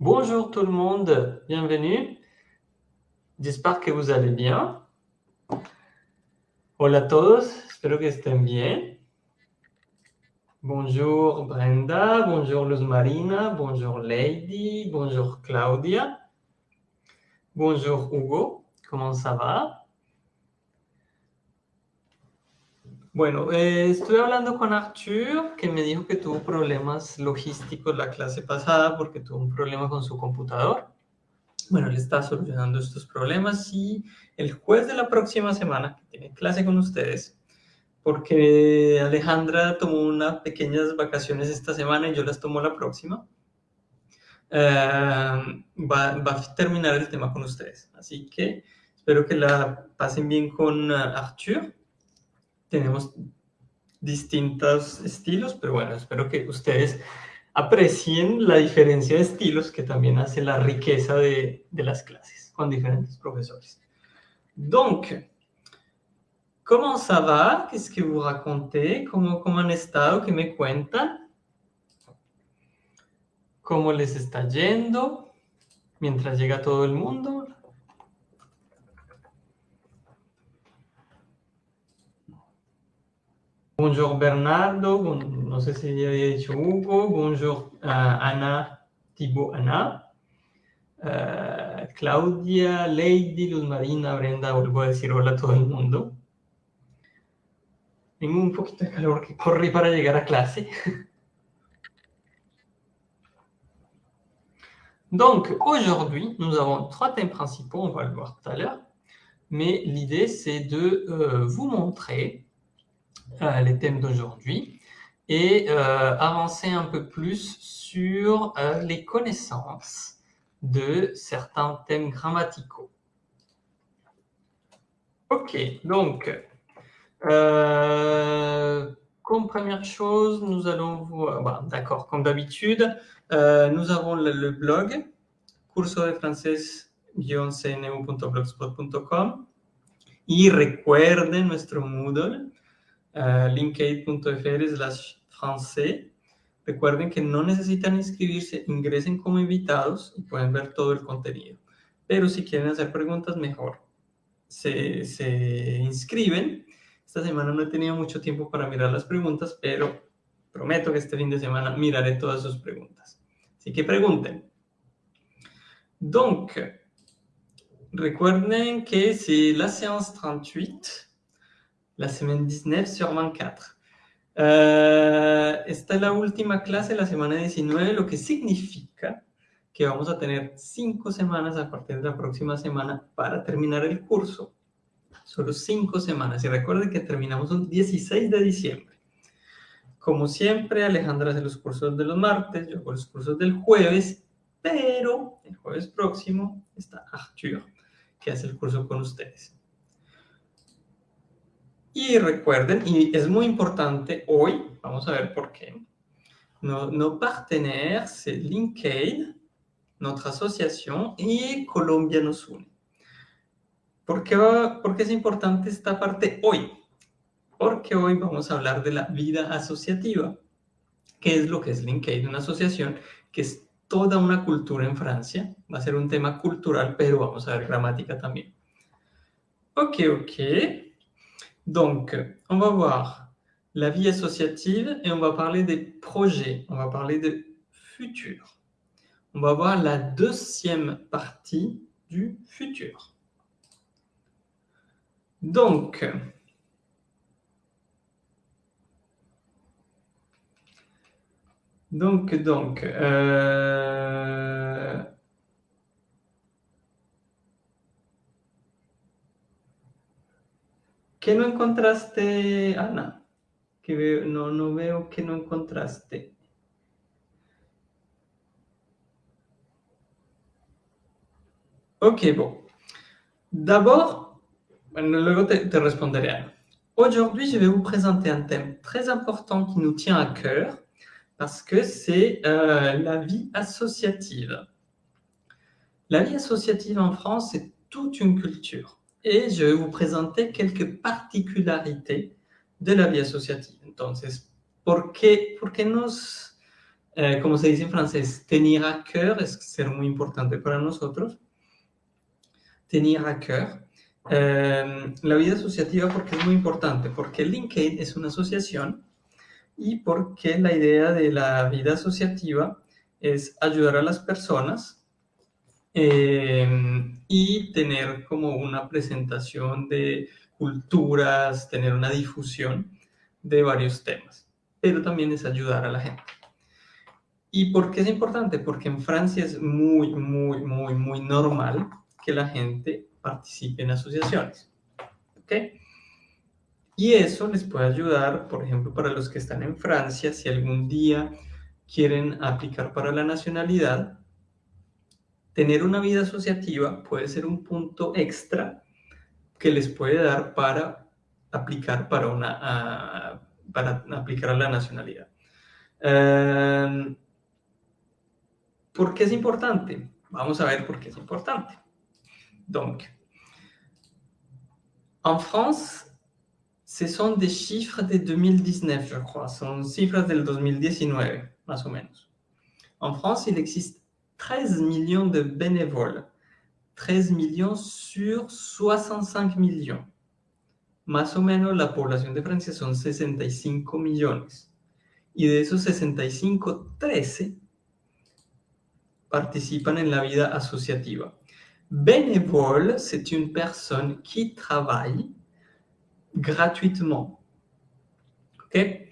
Bonjour tout le monde, bienvenue. J'espère que vous allez bien. Hola a todos, espero que estén bien. Bonjour Brenda, bonjour Luz Marina, bonjour Lady, bonjour Claudia. Bonjour Hugo, comment ça va? Bueno, eh, estoy hablando con Arthur, que me dijo que tuvo problemas logísticos la clase pasada porque tuvo un problema con su computador. Bueno, él está solucionando estos problemas y el jueves de la próxima semana, que tiene clase con ustedes, porque Alejandra tomó unas pequeñas vacaciones esta semana y yo las tomo la próxima, eh, va, va, a terminar el tema con ustedes. Así que espero que la pasen bien con uh, Arthur tenemos distintos estilos, pero bueno, espero que ustedes aprecien la diferencia de estilos que también hace la riqueza de, de las clases con diferentes profesores. Donc, comment ça va? Qu'est-ce que vous racontez? ¿Cómo, ¿Cómo han estado? ¿Qué me cuentan? ¿Cómo les está yendo? Mientras llega todo el mundo. Bonjour Bernardo, no sé si ya había Hugo, bonjour uh, Ana, Thibaut Ana, uh, Claudia, Lady, Luz Marina, Brenda, vuelvo a decir hola a todo el mundo. Tengo un poquito de calor que corrí para llegar a clase. Donc, aujourd'hui, nous avons trois thèmes principaux, on va le voir tout à l'heure, mais l'idée, c'est de euh, vous montrer euh, les thèmes d'aujourd'hui et euh, avancer un peu plus sur euh, les connaissances de certains thèmes grammaticaux. Ok, donc, comme première chose, nous allons voir, bah, d'accord, comme d'habitude, nous avons le, blog curso de francés-cneu.blogspot.com y recuerden nuestro Moodle uh, linkaid.fr slash francés. Recuerden que no necesitan inscribirse, ingresen como invitados y pueden ver todo el contenido. Pero si quieren hacer preguntas, mejor. Se, se inscriben. Esta semana no he tenido mucho tiempo para mirar las preguntas, pero prometo que este fin de semana miraré todas sus preguntas. Así que pregunten. Donc, recuerden que c'est la séance 38 la semana 19 sur 24. Uh, esta es la última clase, la semana 19, lo que significa que vamos a tener cinco semanas a partir de la próxima semana para terminar el curso. Solo cinco semanas. Y recuerden que terminamos el 16 de diciembre. Como siempre, Alejandra hace los cursos de los martes, yo hago los cursos del jueves, pero el jueves próximo está Arthur, que hace el curso con ustedes. Y recuerden, y es muy importante hoy, vamos a ver por qué, nos, nos partenaires, c'est LinkedIn, notre asociación y Colombia nos une. ¿Por qué, ¿Por qué es importante esta parte hoy? Porque hoy vamos a hablar de la vida asociativa. ¿Qué es lo que es LinkedIn? Una asociación que es toda una cultura en Francia. Va a ser un tema cultural, pero vamos a ver gramática también. Ok, ok. Donc, on va voir la vie associative et on va parler des projets, on va parler de futur. On va voir la deuxième partie du futur. Donc, donc, donc, euh, ¿Qué no encontraste, Ana? Que veo, no, que no encontraste. Ok, bon. D'abord, luego te, te responderé. Aujourd'hui, je vais vous présenter un thème très important qui nous tient à cœur parce que c'est euh, la vie associative. La vie associative en France, c'est toute une culture et je vais vous présenter quelques particularités de la vie asociativa. Entonces, ¿por qué, por qué nos eh, como se dice en francés, tenir à cœur es ser muy importante para nosotros. Tenir à cœur. Eh, la vida asociativa porque es muy importante, porque LinkedIn es una asociación y porque la idea de la vida asociativa es ayudar a las personas eh, y tener como una presentación de culturas, tener una difusión de varios temas, pero también es ayudar a la gente. ¿Y por qué es importante? Porque en Francia es muy, muy, muy, muy normal que la gente participe en asociaciones. ¿Ok? Y eso les puede ayudar, por ejemplo, para los que están en Francia, si algún día quieren aplicar para la nacionalidad, tener una vida asociativa puede ser un punto extra que les puede dar para aplicar para, una, para aplicar la nacionalidad. Em, ¿Por qué es importante? Vamos a ver por qué es importante. Donc, en France, ce sont des chiffres de 2019, je crois. Son chiffres del 2019, más o menos. En France, il existe 13 millions de bénévoles. 13 millions sur 65 millions. Más o menos la población de Francia son 65 millones. Y de esos 65, 13 participan en la vida asociativa. Bénévole, c'est une personne qui travaille gratuitement. Ok?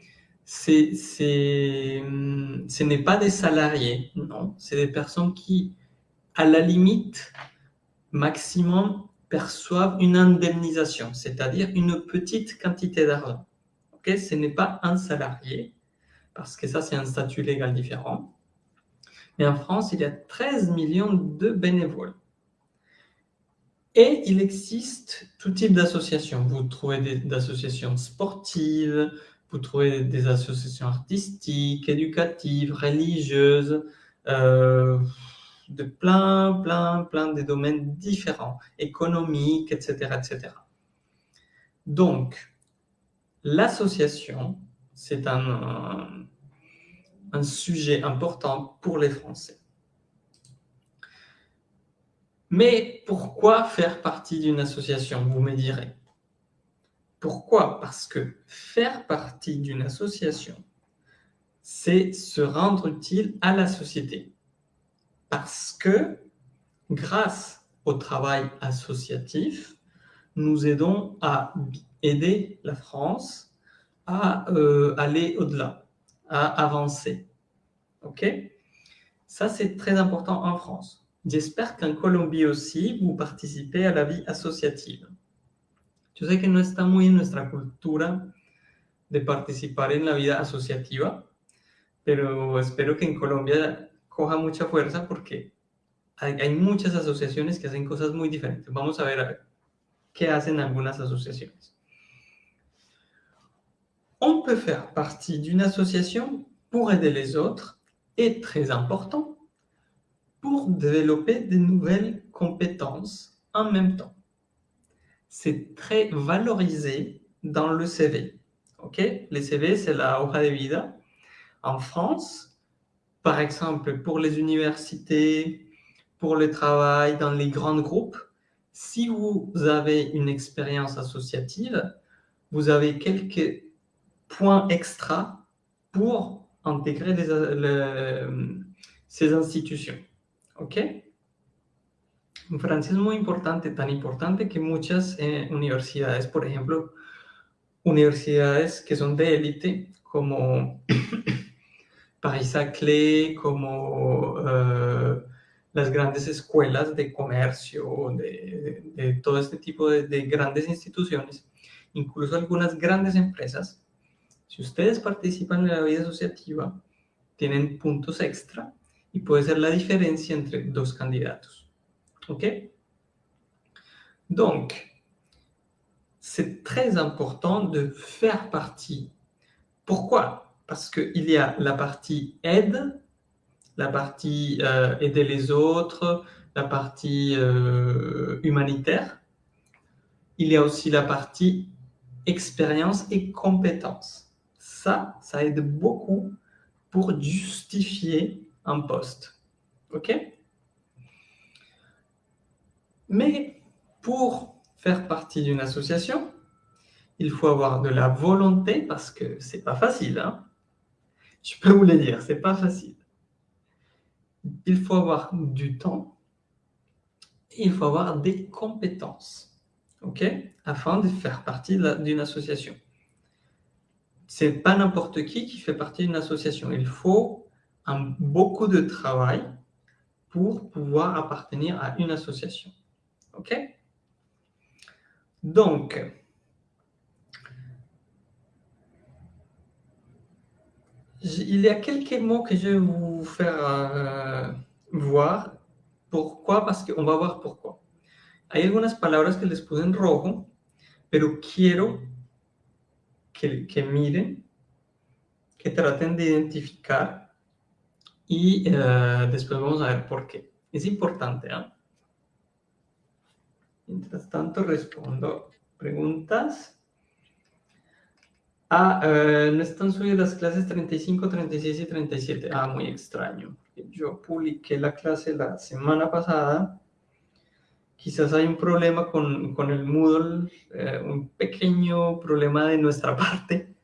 C'est, ce n'est pas des salariés, non. C'est des personnes qui, à la limite, maximum, perçoivent une indemnisation, c'est-à-dire une petite quantité d'argent. Ok Ce n'est pas un salarié, parce que ça, c'est un statut légal différent. Mais en France, il y a 13 millions de bénévoles. Et il existe tout type d'associations. Vous trouvez des associations sportives, vous trouvez des associations artistiques, éducatives, religieuses, euh, de plein, plein, plein de domaines différents, économiques, etc. etc. Donc, l'association, c'est un, un sujet important pour les Français. Mais pourquoi faire partie d'une association, vous me direz? Pourquoi? Parce que faire partie d'une association, c'est se rendre utile à la société. Parce que grâce au travail associatif, nous aidons à aider la France à euh, aller au-delà, à avancer. Ok? Ça, c'est très important en France. J'espère qu'en Colombie aussi, vous participez à la vie associative. Yo sé que no está muy en nuestra cultura de participar en la vida asociativa, pero espero que en Colombia coja mucha fuerza porque hay, hay muchas asociaciones que hacen cosas muy diferentes. Vamos a ver, a ver qué hacen algunas asociaciones. On peut faire partie d'une association pour aider les autres et très important, pour développer de nouvelles compétences en même temps. C'est très valorisé dans le CV. Ok? Le CV, c'est la hoja de vida. En France, par exemple, pour les universités, pour le travail dans les grands groupes, si vous avez une expérience associative, vous avez quelques points extra pour intégrer ces institutions. ¿Ok? En Francia es muy importante, tan importante que muchas eh, universidades, por ejemplo, universidades que son de élite, como Paris-Saclay, como uh, las grandes escuelas de comercio, de, de, de todo este tipo de, de grandes instituciones, incluso algunas grandes empresas, si ustedes participan en la vida asociativa, tienen puntos extra y puede ser la diferencia entre dos candidatos. OK? Donc, c'est très important de faire partie. Pourquoi? Parce qu'il y a la partie aide, la partie euh, aider les autres, la partie euh, humanitaire. Il y a aussi la partie expérience et compétence. Ça, ça aide beaucoup pour justifier un poste. OK? Mais pour faire partie d'une association, il faut avoir de la volonté parce que c'est pas facile. Hein Je peux vous le dire, c'est pas facile. Il faut avoir du temps et il faut avoir des compétences, ok, afin de faire partie d'une association. C'est pas n'importe qui qui fait partie d'une association. Il faut un, beaucoup de travail pour pouvoir appartenir à une association. OK Donc, il y a quelques mots que je vais vous faire euh, voir. Pourquoi Parce qu'on va voir pourquoi. Hay algunas palabras que les puse en rojo, pero quiero que, que miren, que traten de identificar y uh, después vamos a ver por qué. Es importante, ¿eh? Mientras tanto, respondo preguntas. Ah, uh, no están subidas las clases 35, 36 y 37. Ah, muy extraño. Yo publiqué la clase la semana pasada. Quizás hay un problema con, con el Moodle, eh, un pequeño problema de nuestra parte,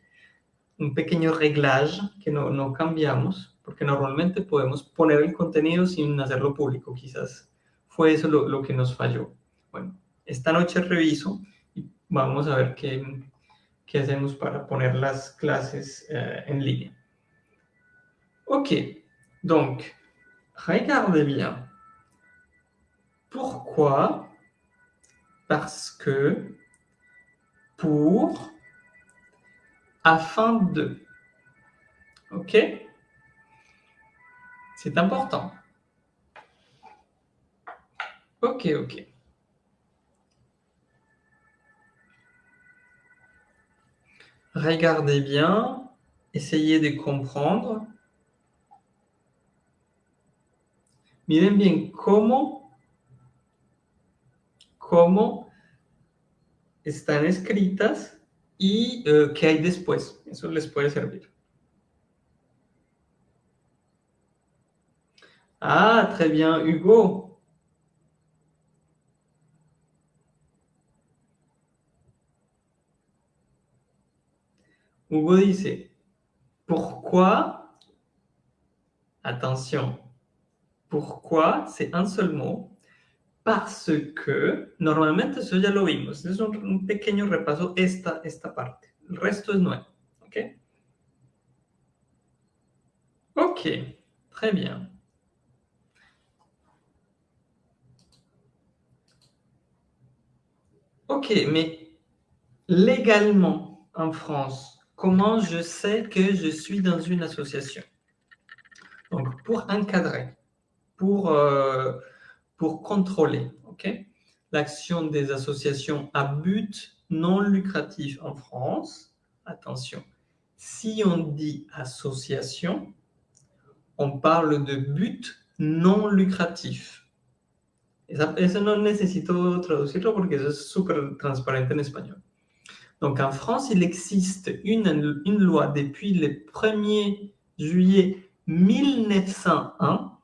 un pequeño reglage que no, no cambiamos, porque normalmente podemos poner el contenido sin hacerlo público. Quizás fue eso lo, lo que nos falló. Bueno, esta noche reviso y vamos a ver qué, qué hacemos para poner las clases euh, en línea. Ok, donc, regardez bien. Pourquoi? Parce que, pour, afin de. Ok? C'est important. Ok, ok. Regardez bien, essayez de comprendre. Miren bien cómo, cómo están escritas y uh, qué hay después. Eso les puede servir. Ah, très bien, Hugo. Hugo dice, pourquoi, attention, pourquoi, c'est un seul mot, parce que, normalmente eso ya lo vimos, es un, un pequeño repaso esta, esta parte, el resto es nuevo, ¿ok? Ok, très bien. Ok, mais légalement en France, Comment je sais que je suis dans une association Donc, pour encadrer, pour, euh, pour contrôler l'action des associations à but non lucratif en France, attention, si on dit association, on parle de but non lucratif. Eso no necesito traducirlo porque eso es súper transparente en español. Donc en France, il existe une, loi depuis le 1er juillet 1901,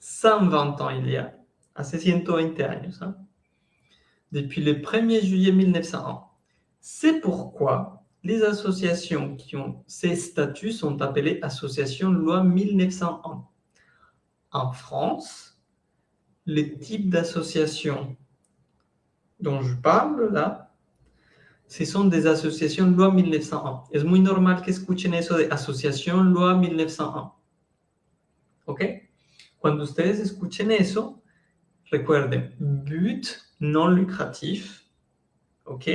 120 ans il y a, hace 120 años, depuis le 1er juillet 1901. C'est pourquoi les associations qui ont ces statuts sont appelées associations loi 1901. En France, les types d'associations dont je parle là, ce sont des associations loi 1901. Es muy normal que escuchen eso de asociación loi 1901. ¿Ok? Cuando ustedes escuchen eso, recuerden, but non lucratif, ¿ok?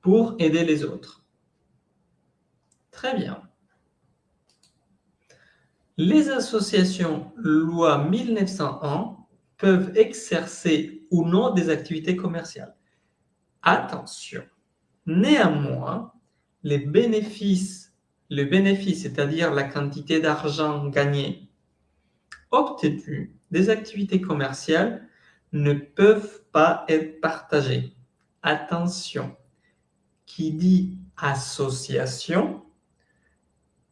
Pour aider les autres. Très bien. Les associations loi 1901 peuvent exercer ou non des activités commerciales. Attention, néanmoins, les bénéfices, le bénéfice, c'est-à-dire la quantité d'argent gagné, obtenu des activités commerciales ne peuvent pas être partagés. Attention, qui dit association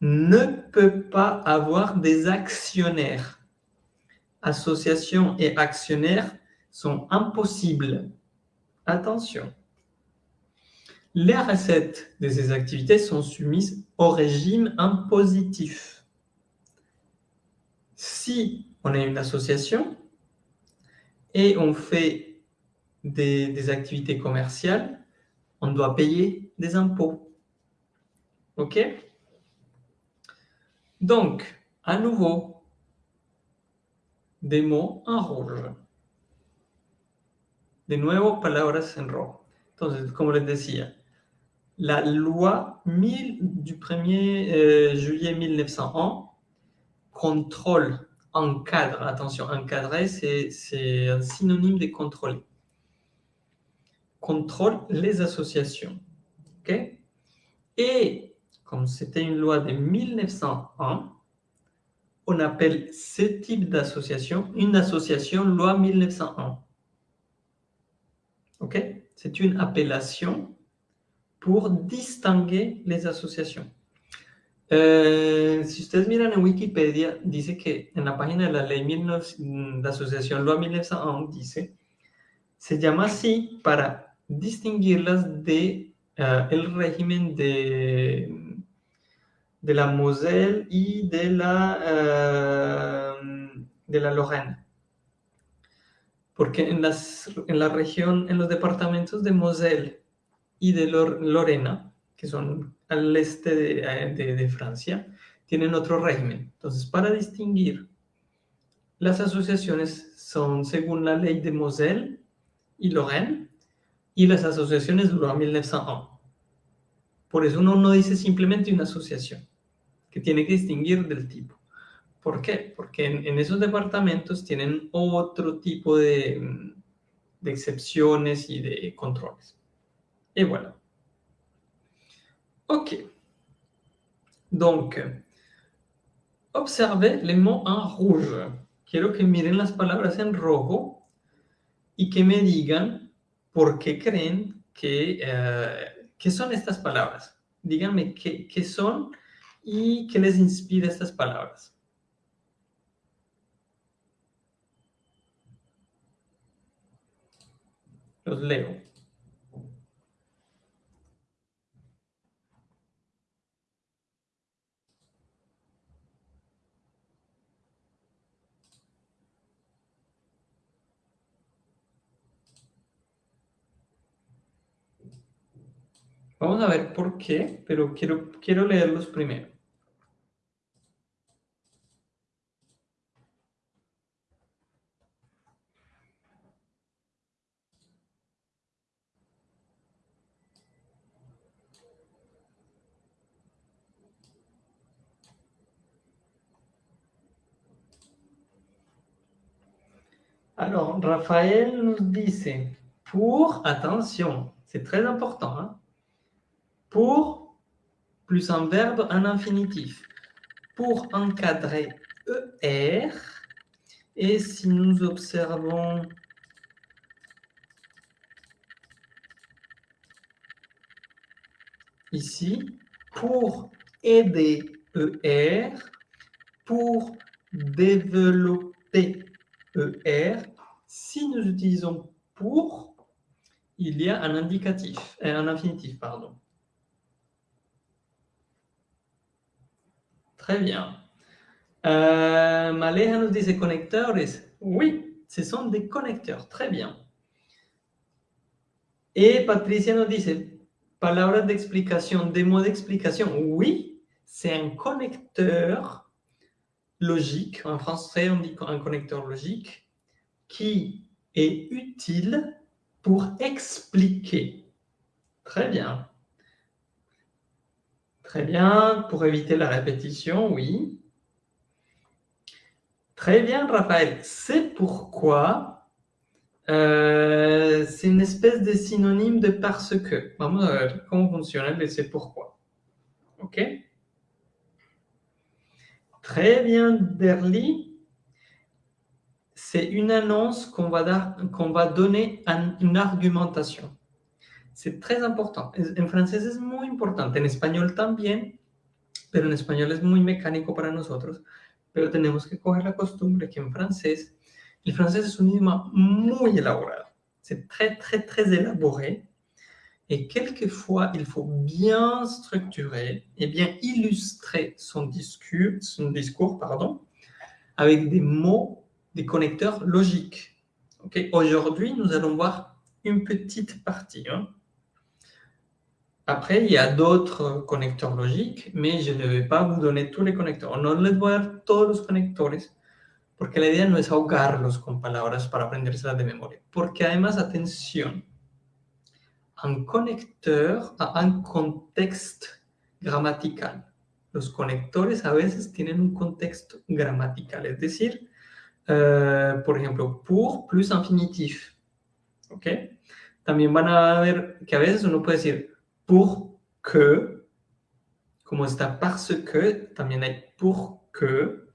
ne peut pas avoir des actionnaires. Associations et actionnaires sont impossibles. Attention. Les recettes de ces activités sont soumises au régime impositif. Si on est une association et on fait des, activités commerciales, on doit payer des impôts. OK? Donc, à nouveau, des mots en rouge. De nuevo, palabras en rojo. Entonces, como les decía, la loi 1000 du 1er euh, juillet 1901 contrôle, encadre, attention, encadrer, c'est un synonyme de contrôler. Contrôle les associations. Et comme c'était une loi de 1901, on appelle ce type d'association une association loi 1901. Ok? C'est une appellation pour distinguer les associations. Eh, si ustedes miran en Wikipedia, dice que en la página de la ley de asociación Loi 1901 dice, se llama así para distinguirlas de uh, el régimen de, de la Moselle y de la, uh, de la Lorraine. Porque en, las, en la región, en los departamentos de Moselle y de Lorena, que son al este de, de, Francia, tienen otro régimen. Entonces, para distinguir, las asociaciones son según la ley de Moselle y Lorraine, y las asociaciones Loi 1901. Por eso uno no dice simplemente una asociación, que tiene que distinguir del tipo. ¿Por qué? Porque en, en esos departamentos tienen otro tipo de, de excepciones y de controles. Y bueno, Ok. Donc, observez les mots en rouge. Quiero que miren las palabras en rojo y que me digan por qué creen que, uh, que son estas palabras. Díganme qué, qué son y qué les inspira estas palabras. Los leo. Vamos a ver por qué, pero quiero, quiero leerlos primero. Alors, Raphaël nous dit, pour, attention, c'est très important, hein, pour plus un verbe, un infinitif. Pour encadrer ER, et si nous observons ici, pour aider ER, pour développer ER, si nous utilisons pour, il y a un indicatif, un infinitif, pardon. Très bien. Euh, Maleja nous dit connecteurs. Oui, ce sont des connecteurs. Très bien. Et Patricia nous dit palabras d'explication, des mots d'explication. Oui, c'est un connecteur logique. En français, on dit un connecteur logique qui est utile pour expliquer. Très bien. Très bien, pour éviter la répétition, oui. Très bien, Raphaël. C'est pourquoi euh, c'est une espèce de synonyme de parce que. Vamos a ver c'est pourquoi. OK? Très bien, Derly. C'est une annonce qu'on va, qu'on va donner à une argumentation. C'est très important. En français es muy importante, en español también, pero en español es muy mecánico para nosotros, pero tenemos que coger la costumbre que en francés, el francés es un idioma muy elaborado, c'est très, très, très élaboré, et quelquefois, il faut bien structurer et bien illustrer son discours, avec des mots, des connecteurs logiques. Aujourd'hui, nous allons voir une petite partie. Hein. Après, il y a d'autres connecteurs logiques, mais je ne vais pas vous donner tous les. No les voy a dar todos los conectores, porque la idea no es ahogarlos con palabras para aprendérselas de memoria. Porque además, atención, un conecteur a un contexte gramatical. Los conectores a veces tienen un contexto gramatical, es decir, euh, por ejemplo, pour plus infinitif. ¿Ok? También van a ver que a veces uno puede decir pour que, como está parce que, también hay pour que,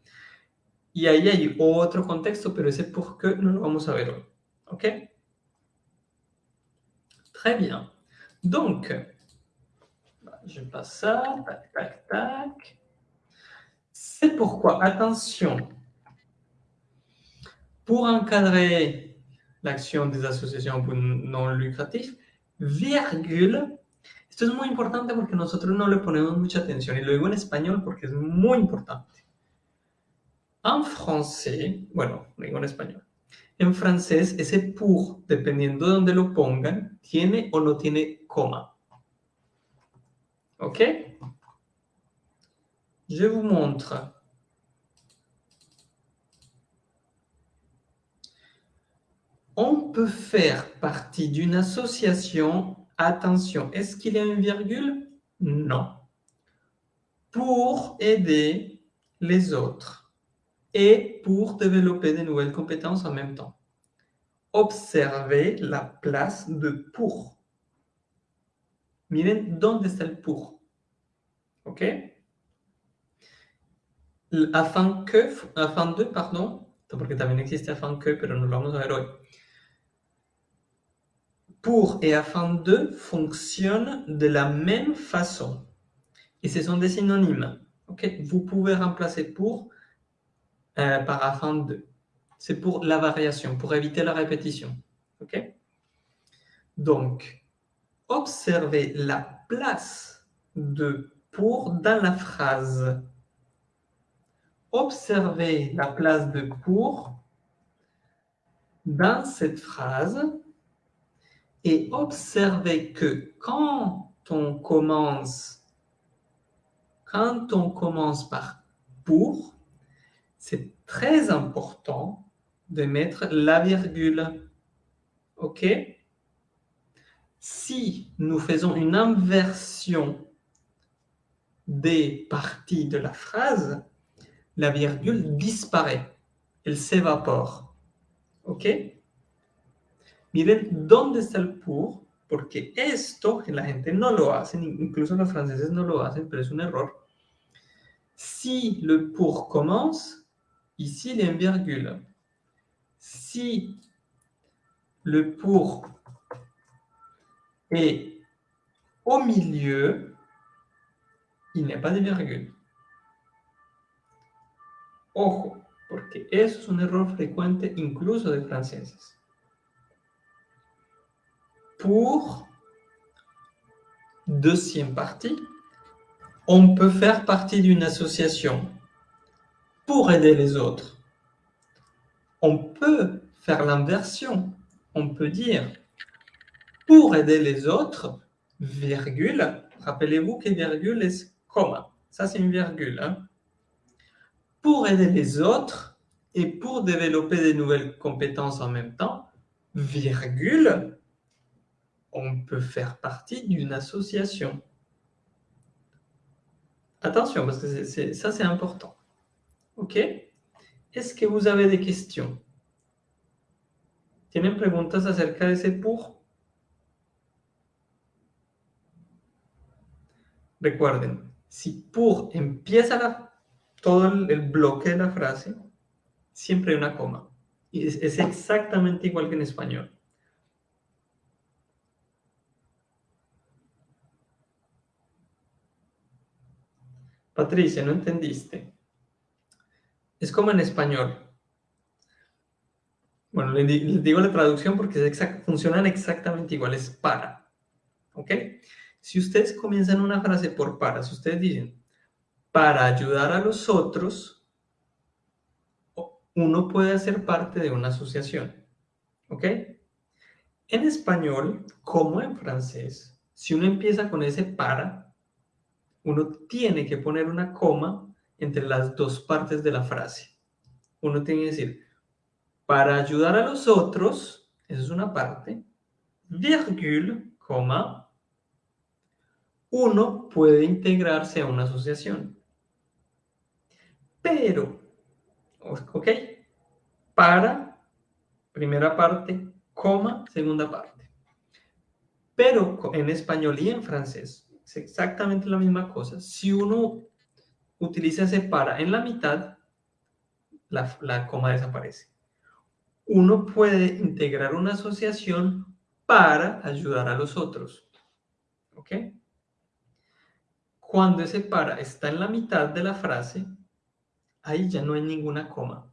y ahí hay otro contexto, pero ese pour que no lo vamos a ver. ¿Ok? Très bien. Donc, je passe ça, tac, tac, tac. C'est pourquoi, attention, pour encadrer l'action des associations non lucratives, virgule Esto es muy importante porque nosotros no le ponemos mucha atención y lo digo en español porque es muy importante. En français, bueno, lo digo en español. En francés, ese pour, dependiendo de dónde lo pongan, tiene o no tiene coma. ¿Ok? Je vous montre. On peut faire partie d'une association Attention, est-ce qu'il y a une virgule? Non. Pour aider les autres et pour développer de nouvelles compétences en même temps. Observez la place de pour. Miren dónde está el pour? ¿Ok? Afin que, afin de, pardon, porque existe afin que, pero no lo vamos a pour et afin de fonctionnent de la même façon. Et ce sont des synonymes. ok Vous pouvez remplacer pour euh, par afin de. C'est pour la variation, pour éviter la répétition. ok Donc, observez la place de pour dans la phrase. Observez la place de pour dans cette phrase et observez que quand on commence, quand on commence par pour, c'est très important de mettre la virgule. OK? Si nous faisons une inversion des parties de la phrase, la virgule disparaît, elle s'évapore. OK? Miren dónde está el pour, porque esto que la gente no lo hace, incluso los franceses no lo hacen, pero es un error. Si le pour commence, ici il y a une virgule. Si le pour est au milieu, il n'y a pas de virgule. Ojo, porque eso es un error frecuente incluso de franceses pour deuxième partie, on peut faire partie d'une association pour aider les autres. On peut faire l'inversion. On peut dire pour aider les autres, virgule. Rappelez-vous que virgule est comma. Ça, c'est une virgule. Hein. Pour aider les autres et pour développer des nouvelles compétences en même temps, virgule, on peut faire partie d'une association. Attention, parce que ça, c'est important. OK? Est-ce que vous avez des questions? ¿Tienen preguntas acerca de ese pour? Recuerden, si pour empieza la, todo el, bloque de la frase, siempre hay una coma. Y es exactamente igual que en español. Patricia, no entendiste. Es como en español. Bueno, les, digo la traducción porque funcionan exactamente igual, es para. ¿Ok? Si ustedes comienzan una frase por para, si ustedes dicen, para ayudar a los otros, uno puede hacer parte de una asociación. ¿Ok? En español, como en francés, si uno empieza con ese para, uno tiene que poner una coma entre las dos partes de la frase. Uno tiene que decir, para ayudar a los otros, esa es una parte, virgule, coma, uno puede integrarse a una asociación. Pero, ¿ok? Para, primera parte, coma, segunda parte. Pero en español y en francés exactamente la misma cosa. Si uno utiliza ese para en la mitad, la, la coma desaparece. Uno puede integrar una asociación para ayudar a los otros. ¿Ok? Cuando ese para está en la mitad de la frase, ahí ya no hay ninguna coma.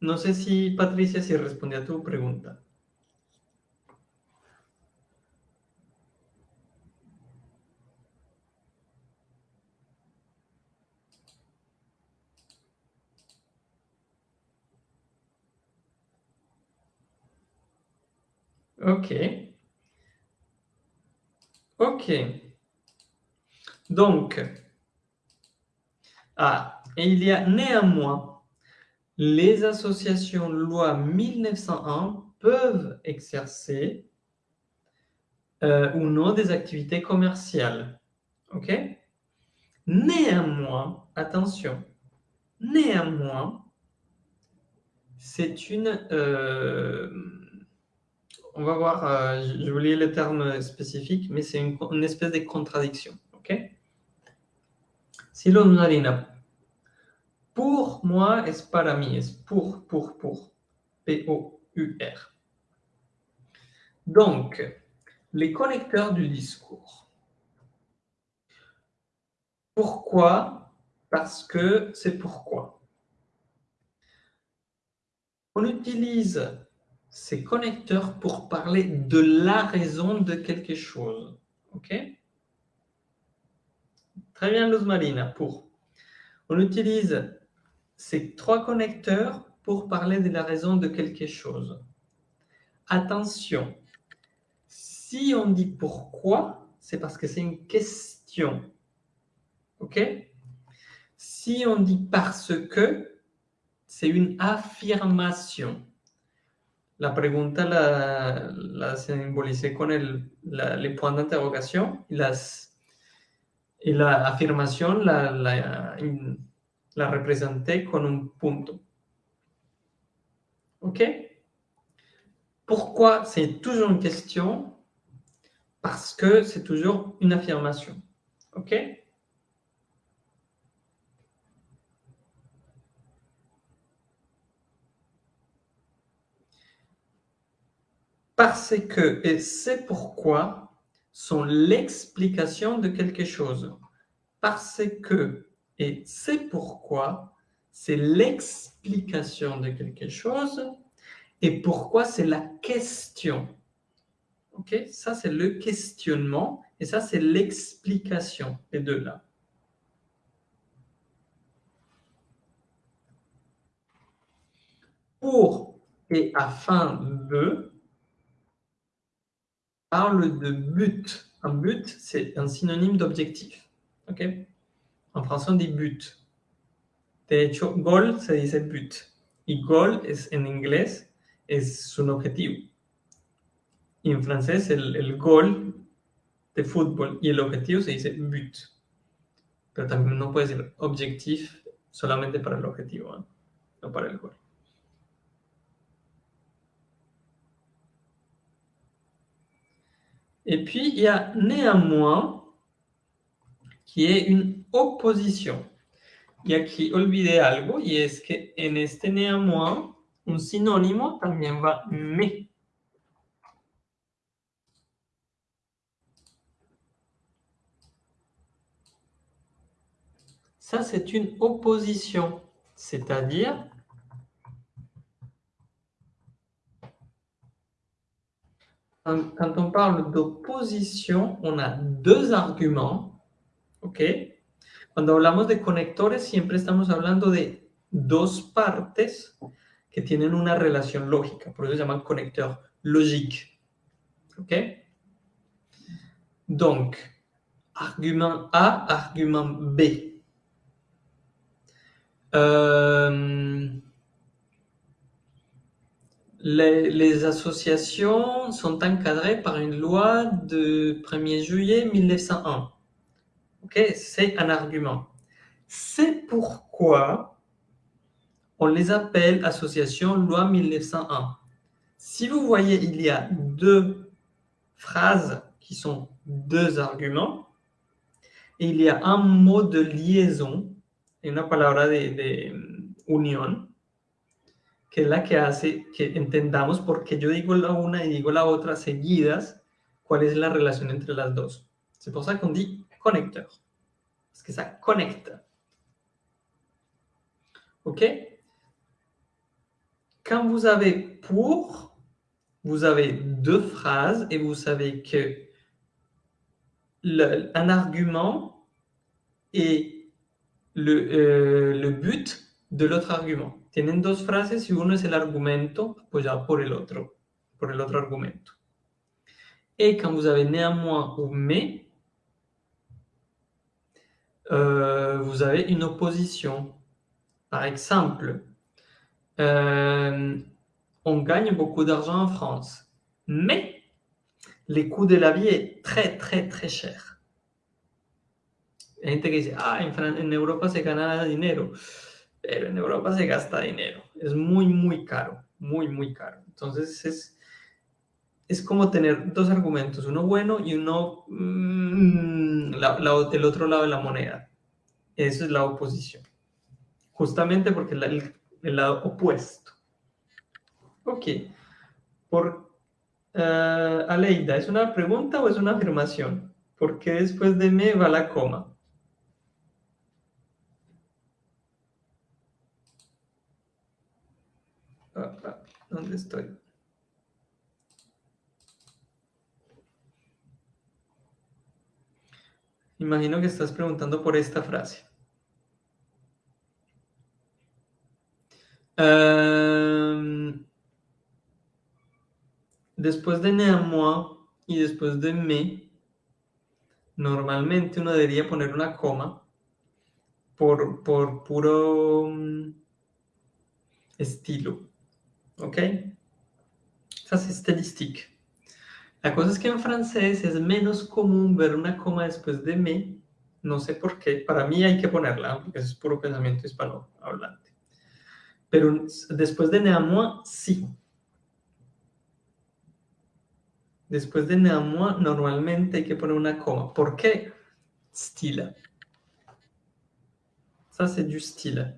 No sé si, Patricia, si respondí a tu pregunta. Ok. Ok. Donc, ah, il y a néanmoins les associations loi 1901 peuvent exercer euh, ou non des activités commerciales. OK Néanmoins, attention, néanmoins, c'est une... Euh, on va voir, euh, je vous lis le terme spécifique, mais c'est une, espèce de contradiction. OK? Si l'on pour moi es para mí, pour, pour, pour. P-O-U-R. Donc, les connecteurs du discours. Pourquoi? Parce que c'est pourquoi. On utilise ces connecteurs pour parler de la raison de quelque chose. OK? Très bien, Luz Marina, pour. On utilise ces trois connecteurs pour parler de la raison de quelque chose. Attention, si on dit pourquoi, c'est parce que c'est une question. OK? Si on dit parce que, c'est une affirmation. La pregunta la, la simbolicé con el, la, les points d'interrogation y, y la afirmación la, la, la représenté con un punto. OK Pourquoi c'est toujours une question Parce que c'est toujours une affirmation. OK Parce que et c'est pourquoi sont l'explication de quelque chose. Parce que et c'est pourquoi c'est l'explication de quelque chose et pourquoi c'est la question. OK Ça, c'est le questionnement et ça, c'est l'explication, les deux là. Pour et afin de parle de but. Un but, c'est un synonyme d'objectif. En français, on dit but. De hecho, goal se dice but. Y goal en inglés es un objetivo. Y en francés, el, goal de fútbol y el objetivo se dice but. Pero también no puede ser objectif solamente para el objetivo, ¿eh? no para el. Et puis, il y a néanmoins qui est une opposition. Y aquí olvidé algo, y es que en este néanmoins, un sinónimo también va mais. Ça, c'est une opposition. C'est-à-dire, quand on parle d'opposition, on a deux arguments. ¿Ok? Cuando hablamos de conectores, siempre estamos hablando de dos partes que tienen una relación lógica. Por eso se llaman conecteurs logiques. OK? Donc, argument A, argument B. Euh, les, associations sont encadrées par une loi de 1er juillet 1901. Ok, c'est un argument. C'est pourquoi on les appelle associations loi 1901. Si vous voyez, il y a deux phrases qui sont deux arguments, et il y a un mot de liaison, de unión, que es la que hace que entendamos porque yo digo la una y digo la otra seguidas, cuál es la relación entre las dos. C'est pour ça qu'on dit connecteur, parce que ça connecte. OK Quand vous avez pour, vous avez deux phrases et vous savez que un argument est le, euh, le but de l'autre argument. Tienen dos frases y uno es el argumento apoyado por el otro, por el argumento. Et quand vous avez néanmoins ou mais, euh, vous avez une opposition. Par exemple, euh, on gagne beaucoup d'argent en France, mais les coûts de la vie est très, très, très cher. Hay gente que dice, ah, en, en Europa se gana dinero, pero en Europa se gasta dinero. Es muy, muy caro, muy, muy caro. Entonces es, es como tener dos argumentos, uno bueno y uno mmm, la, la, otro lado de la moneda. Eso es la oposición. Justamente porque es el, el lado opuesto. Ok. Por, uh, Aleida, ¿es una pregunta o es una afirmación? ¿Por qué después de me va la coma? Ah, ah, ¿Dónde estoy? Imagino que estás preguntando por esta frase. Um, después de néanmoins y después de me, normalmente uno debería poner una coma por, por puro um, estilo. ¿Ok? Ça, c'est stylistique. La cosa es que en francés es menos común ver una coma después de me. No sé por qué. Para mí hay que ponerla, porque es puro pensamiento hispano hablante. Pero después de néanmoins, sí. Después de néanmoins, normalmente hay que poner una coma. ¿Por qué? Style. Ça, c'est du style.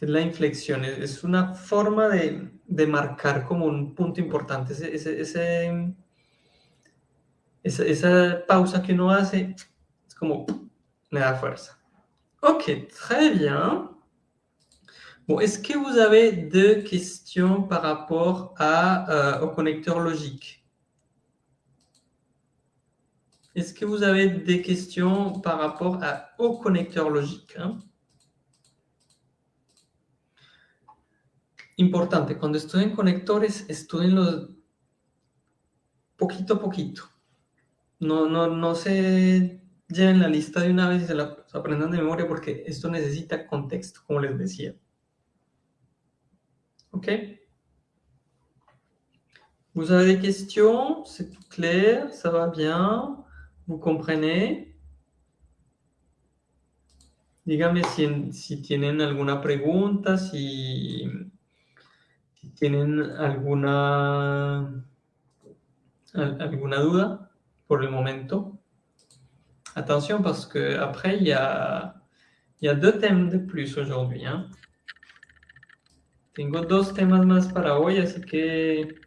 La inflexión. Es una forma de, de, marcar como un punto importante. Ese, ese, ese, esa, esa pausa que uno hace es como le da fuerza. Ok, très bien. Bon, est-ce que vous avez deux questions par rapport à, euh, au connecteur logique? Est-ce que vous avez des questions par rapport à, au connecteur logique hein? Importante, cuando estudien conectores, estudienlos poquito a poquito. No, no, no se lleven la lista de una vez y se la aprendan de memoria porque esto necesita contexto, como les decía. OK Vous avez des questions C'est tout clair Ça va bien Vous comprenez Dígame si, si tienen alguna pregunta, si, si tienen alguna, alguna duda por el momento. Attention parce que après il y a, il y a deux thèmes de plus aujourd'hui. Hein. Tengo dos temas más para hoy, así que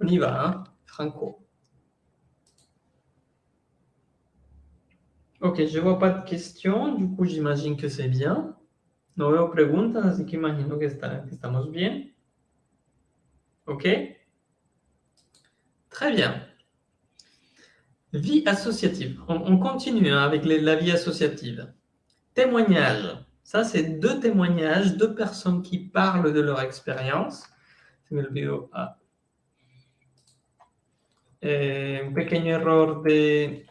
on y va, hein, Franco. Ok, je vois pas de questions, du coup j'imagine que c'est bien. No veo preguntas, así que imagino que, está, que estamos bien. Ok Très bien. Vie associative. On, continue hein, avec la vie associative. Témoignage. Ça, c'est deux témoignages, deux personnes qui parlent de leur expérience. Eh, un pequeño error de...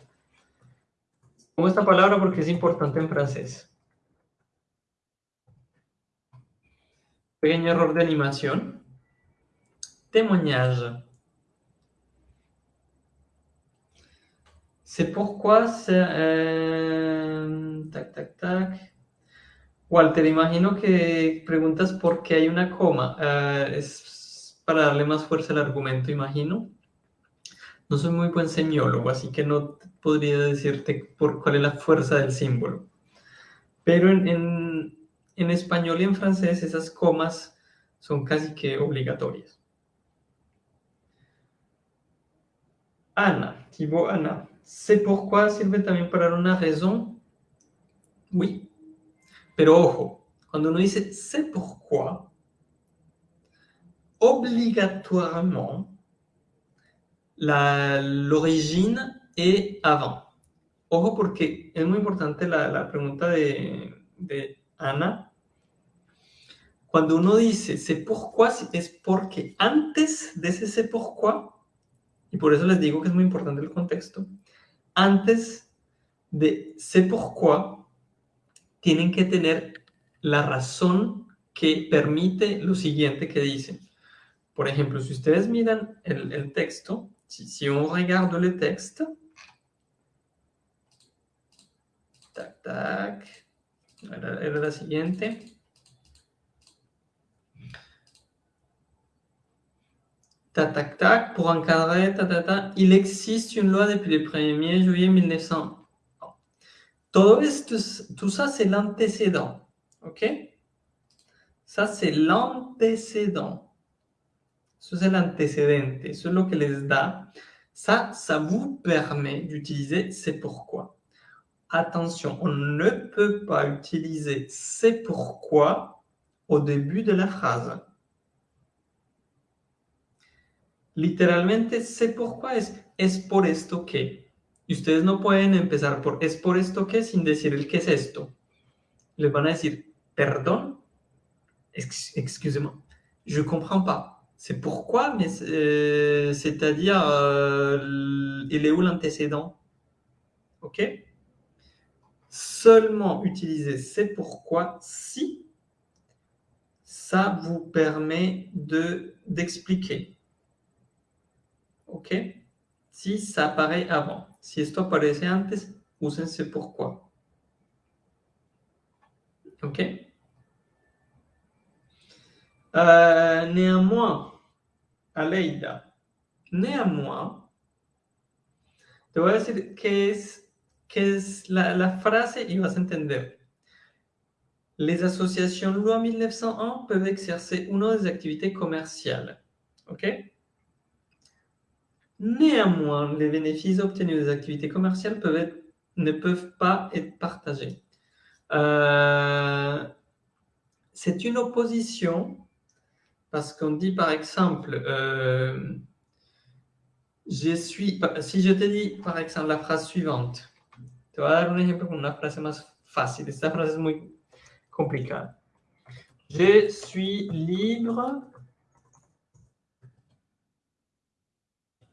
Pongo esta palabra porque es importante en francés. Pequeño error de. Témoignage. C'est pourquoi. Euh, tac, tac, tac. Walter, imagino que preguntas por qué hay una coma. Uh, es para darle más fuerza al argumento, imagino. No soy muy buen semiólogo, así que no podría decirte por cuál es la fuerza del símbolo. Pero en, en español y en francés esas comas son casi que obligatorias. Ana, Thibaut Ana. ¿Sé pourquoi sirve también para una razón? Oui. Pero ojo, cuando uno dice c'est pourquoi, obligatoirement, l'origine est avant. Ojo porque es muy importante la, la pregunta de, de, Ana. Cuando uno dice c'est pourquoi, es porque antes de ese c'est pourquoi, y por eso les digo que es muy importante el contexto, antes de c'est pourquoi, tienen que tener la razón que permite lo siguiente que dicen. Por ejemplo, si ustedes miran el, texto, si, si on regarde le texte, tac, tac, era la siguiente. Tac, tac, tac, pour encadrer, ta, il existe une loi depuis le 1er juillet 1900. Todo esto, tout ça, c'est l'antécédent. OK? Ça, c'est l'antécédent. C'est l'antécédente. C'est ce que les da. Ça, ça vous permet d'utiliser c'est pourquoi. Attention, on ne peut pas utiliser c'est pourquoi au début de la phrase. Literalmente, c'est pourquoi es, es por esto que. Y ustedes no pueden empezar por es por esto que sin decir el qué es esto. Les van a decir, perdón, excusez-moi, je comprends pas. C'est pourquoi, mais euh, c'est-à-dire, euh, il est où l'antécédent? Ok? Seulement utiliser c'est pourquoi si ça vous permet d'expliquer. Ok Si ça apparaît avant. Si esto aparece antes, úsense pourquoi. ¿Ok? Uh, néanmoins, Aleida, néanmoins, te voy a decir qué la, la frase y vas a. Les associations loi 1901 peuvent exercer une des activités commerciales. OK? Néanmoins, les bénéfices obtenus des activités commerciales ne peuvent pas être partagés. Euh, c'est une opposition parce qu'on dit par exemple, euh, je suis, si je te dis par exemple la phrase suivante, te voy a dar un ejemplo con una frase más fácil. Esta frase es muy complicada. Je suis libre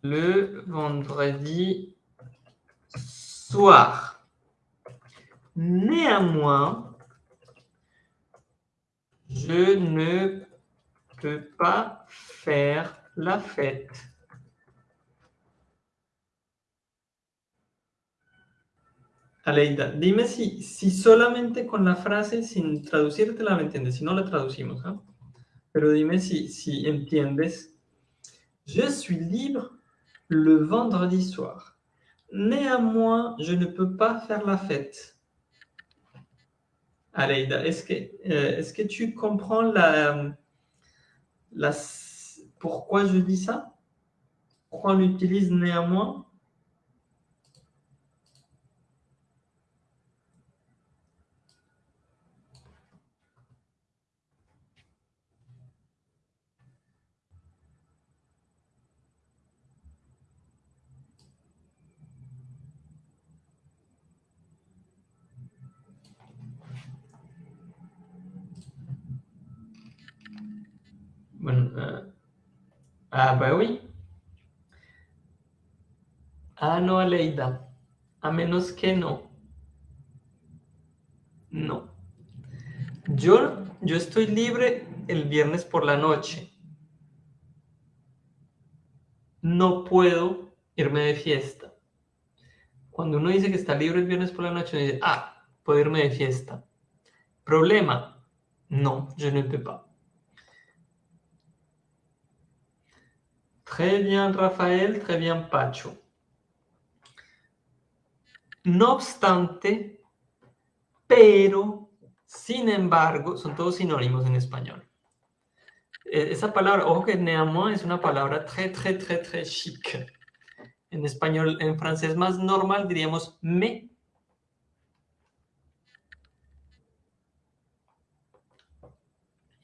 le vendredi soir. Néanmoins, je ne peux pas faire la fête. Aleida, dime si, si solamente con la frase, sin traducirte la entiendes, si no la traducimos, ¿eh? pero dime si, si entiendes. Je suis libre le vendredi soir. Néanmoins, je ne peux pas faire la fête. Aleida, est-ce que, euh, que tu comprends la, la, pourquoi je dis ça? Pourquoi on utilise néanmoins? Ah, ah. Ah, no, Aleida. A menos que no. No. Yo, yo estoy libre el viernes por la noche. No puedo irme de fiesta. Cuando uno dice que está libre el viernes por la noche, uno dice, ah, puedo irme de fiesta. Problema, no, je ne peux pas. Très bien, Rafael, très bien, Pacho. No obstante, pero, sin embargo, son todos sinónimos en español. E, esa palabra, ojo que néanmoins es una palabra très, très, très, très chic. En español, en francés más normal diríamos me.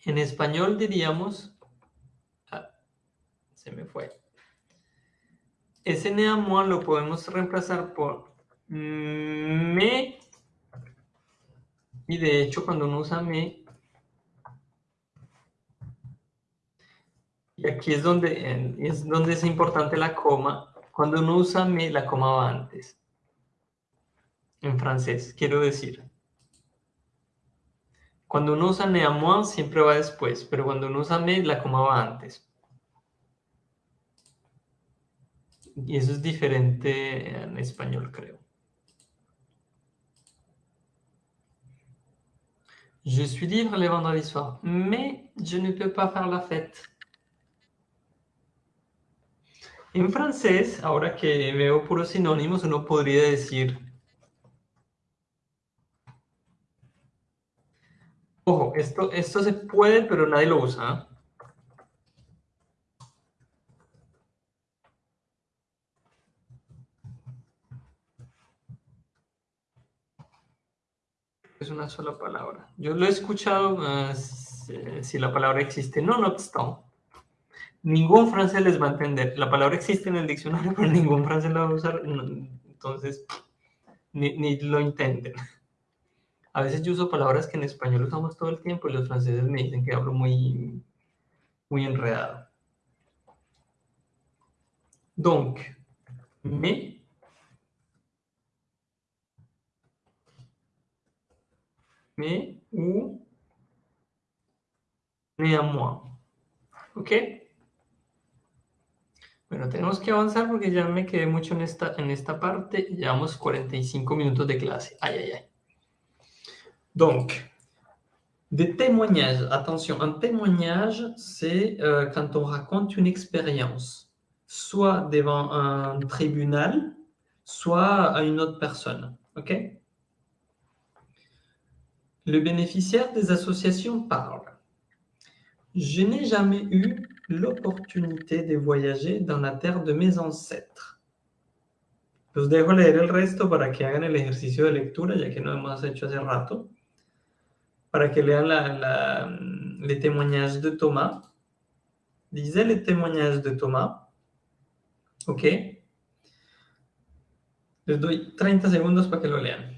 En español diríamos, me fue. Ese néanmoins lo podemos reemplazar por me, y de hecho cuando uno usa me, y aquí es donde, es donde es importante la coma, cuando uno usa me, la coma va antes. En francés, quiero decir. Cuando uno usa néanmoins, siempre va después, pero cuando uno usa me, la coma va antes. Y eso es diferente en español, creo. Je suis libre les vendredis soirs, mais je ne peux pas faire la fête. En francés, ahora que veo puros sinónimos, uno podría decir... Ojo, esto, esto se puede, pero nadie lo usa. Es una sola palabra. Yo lo he escuchado uh, si, la palabra existe. No, no obstante. Ningún francés les va a entender. La palabra existe en el diccionario, pero ningún francés la va a usar. Entonces, ni, ni lo intenten. A veces yo uso palabras que en español usamos todo el tiempo y los franceses me dicen que hablo muy, muy enredado. Donc, me mais ou néanmoins. ¿Ok? Bueno, tenemos que avanzar porque ya me quedé mucho en esta, en esta parte. Llevamos 45 minutos de clase. Ay, ay, ay. Donc, des témoignages. Attention, un témoignage, c'est euh, quand on raconte une expérience, soit devant un tribunal, soit à une autre personne. OK? Le bénéficiaire des associations parle. Je n'ai jamais eu l'opportunité de voyager dans la terre de mes ancêtres. Los dejo leer el resto para que hagan el ejercicio de lectura, ya que no hemos hecho hace rato. Para que lean la, la, les témoignages de Thomas. Lisez les témoignages de Thomas. ¿Ok? Les doy 30 segundos para que lo lean.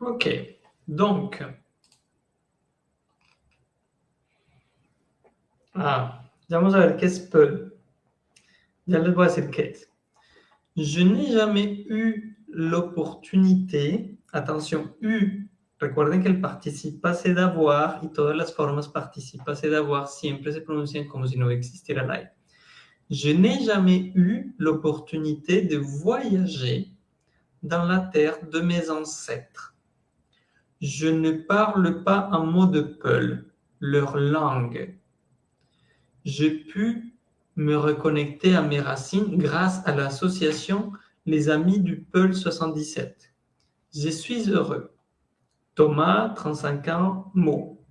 Ok, donc, Ah, vamos a ver qué es Peul. Ya les voy. Je n'ai jamais eu l'opportunité, attention, eu, recuerden que el participa c'est d'avoir y todas las formas participa c'est d'avoir siempre se pronuncian como si no existiera la I. Je n'ai jamais eu l'opportunité de voyager dans la terre de mes ancêtres. Je ne parle pas un mot de Peul, leur langue. J'ai pu me reconnecter à mes racines grâce à l'association Les Amis du Peul 77. Je suis heureux. Thomas, 35 ans, Mo.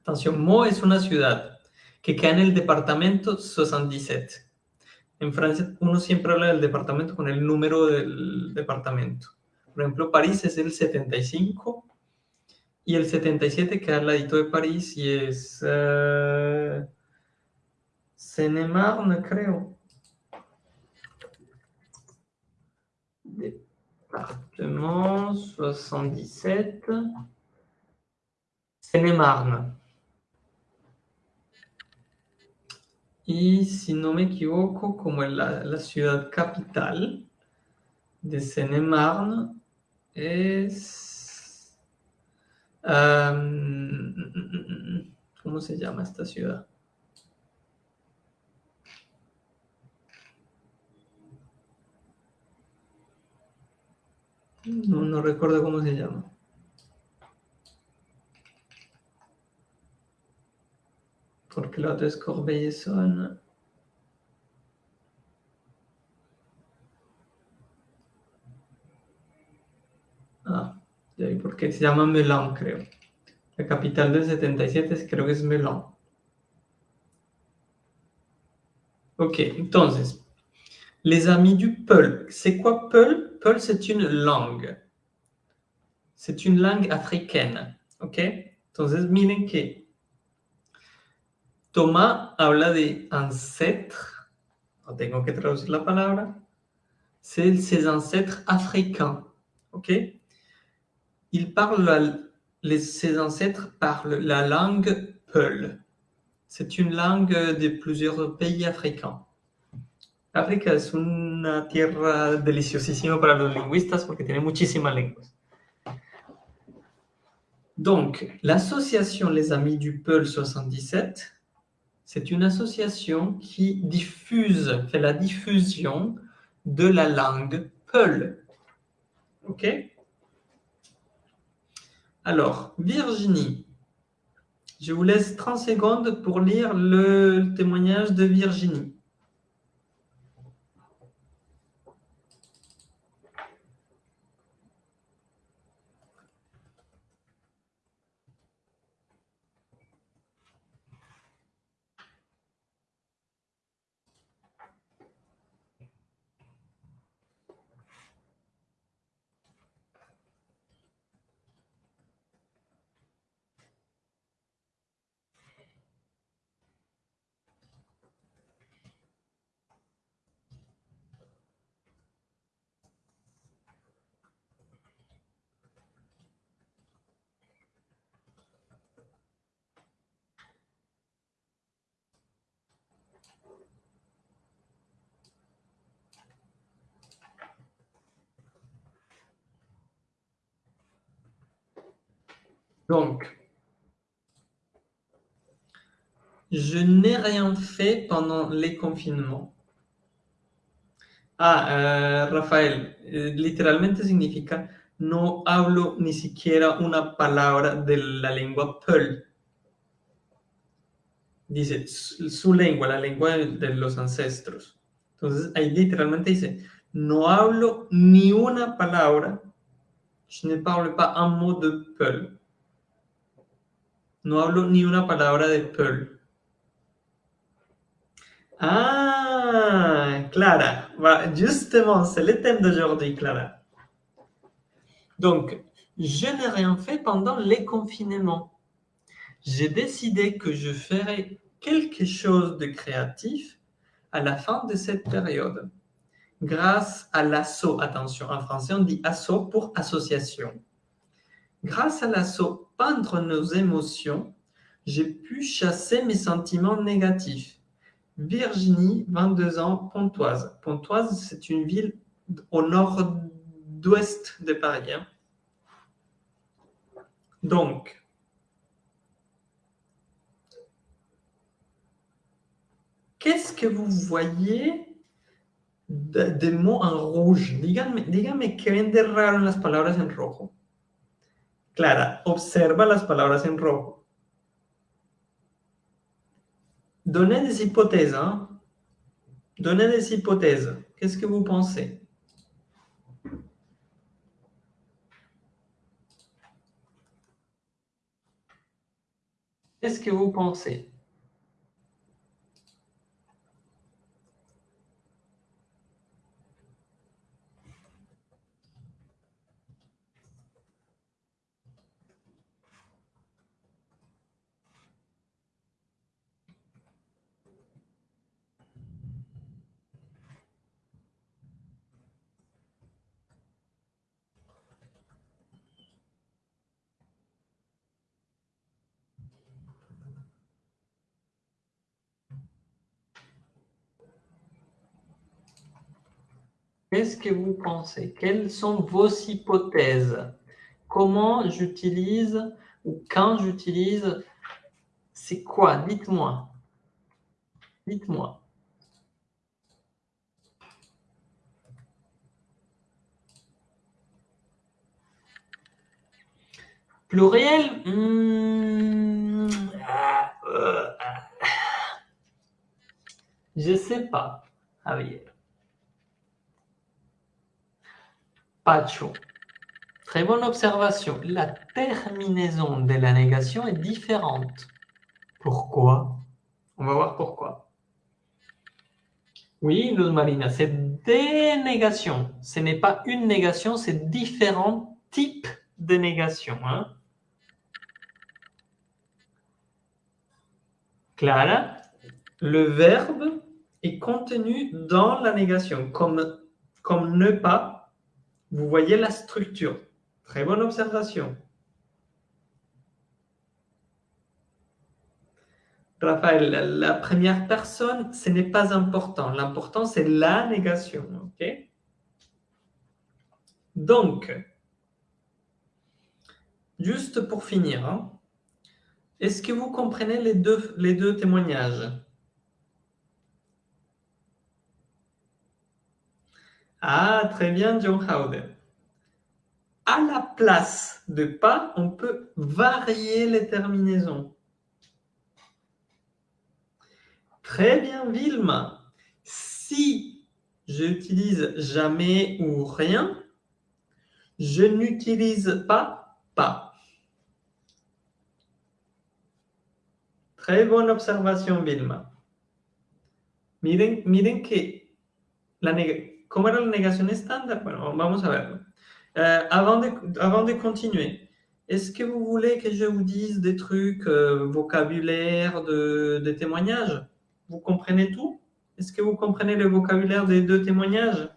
Attention, Mo es una ciudad que queda en el departamento 77. En Francia uno siempre habla del departamento con el número del departamento. Por ejemplo, París es el 75 y el 77 queda al ladito de París y es uh, Seine-Marne, creo. Département 77. Seine-Marne. Y si no me equivoco, como la, la ciudad capital de Seine-Marne es... Um, ¿Cómo se llama esta ciudad? No, no recuerdo cómo se llama. Porque la otra es Corbeil-Essonne. Ah, porque se llama Melun, creo. La capital del 77 creo que es Melun. Ok, entonces, les amis du Peul. C'est quoi Peul Peul, c'est une langue. C'est une langue africaine. Ok Entonces, miren que Thomas habla de ancêtres. No tengo que traducir la palabra. C'est ses ancêtres africains. Ok Il parle, les, ses ancêtres parlent la langue Peul. C'est une langue de plusieurs pays africains. África es una tierra deliciosísima para los lingüistas porque tiene muchísimas lenguas. Donc, l'association Les Amis du Peul 77, c'est une association qui diffuse, fait la diffusion de la langue Peul. OK? Alors, Virginie, je vous laisse 30 secondes pour lire le témoignage de Virginie. Donc, je n'ai rien fait pendant les confinements. Ah, euh, Rafael, eh, literalmente significa no hablo ni siquiera una palabra de la lengua Peul. Dice su, lengua, la lengua de, de, los ancestros. Entonces, ahí literalmente dice, no hablo ni una palabra, je ne parle pas un mot de Peul. No hablo ni una palabra de Pearl. Ah, Clara. justement, c'est le thème d'aujourd'hui, Clara. Donc, je n'ai rien fait pendant les confinements. J'ai décidé que je ferais quelque chose de créatif à la fin de cette période. Grâce à l'assaut, attention, en français on dit assaut pour association. Grâce à l'assaut Peindre nos émotions, j'ai pu chasser mes sentiments négatifs. Virginie, 22 ans, Pontoise. Pontoise, c'est une ville au nord-ouest de Paris. Hein. Donc, qu'est-ce que vous voyez de, mots en rouge? Díganme, díganme en las palabras en rojo. Clara, observa las palabras en rojo. Donnez des hypothèses. Hein? Donnez des hypothèses. Qu'est-ce que vous pensez? Qu'est-ce que vous pensez? Qu'est-ce que vous pensez? Quelles sont vos hypothèses? Comment j'utilise ou quand j'utilise? C'est quoi? Dites-moi. Dites-moi. Pluriel ah, ah. Je sais pas, Javier. Très bonne observation. La terminaison de la négation est différente. Pourquoi? On va voir pourquoi. Oui, Luz Marina, c'est des négations. Ce n'est pas une négation, c'est différents types de négations. Hein. Clara, le verbe est contenu dans la négation, comme, comme ne pas vous voyez la structure. Très bonne observation. Raphaël, la première personne, ce n'est pas important. L'important, c'est la négation. Donc, juste pour finir, hein, est-ce que vous comprenez les deux, les deux témoignages? Ah, très bien, John Howden. À la place de pas, on peut varier les terminaisons. Très bien, Vilma. Si j'utilise jamais ou rien, je n'utilise pas pas. Très bonne observation, Vilma. Miren, miren que la, ¿Cómo la negación estándar? Bueno, vamos a verlo. Euh, avant, de, avant de continuer, est-ce que vous voulez que je vous dise des trucs, euh, vocabulaire, de, de témoignages? Vous comprenez tout? Est-ce que vous comprenez le vocabulaire des deux témoignages?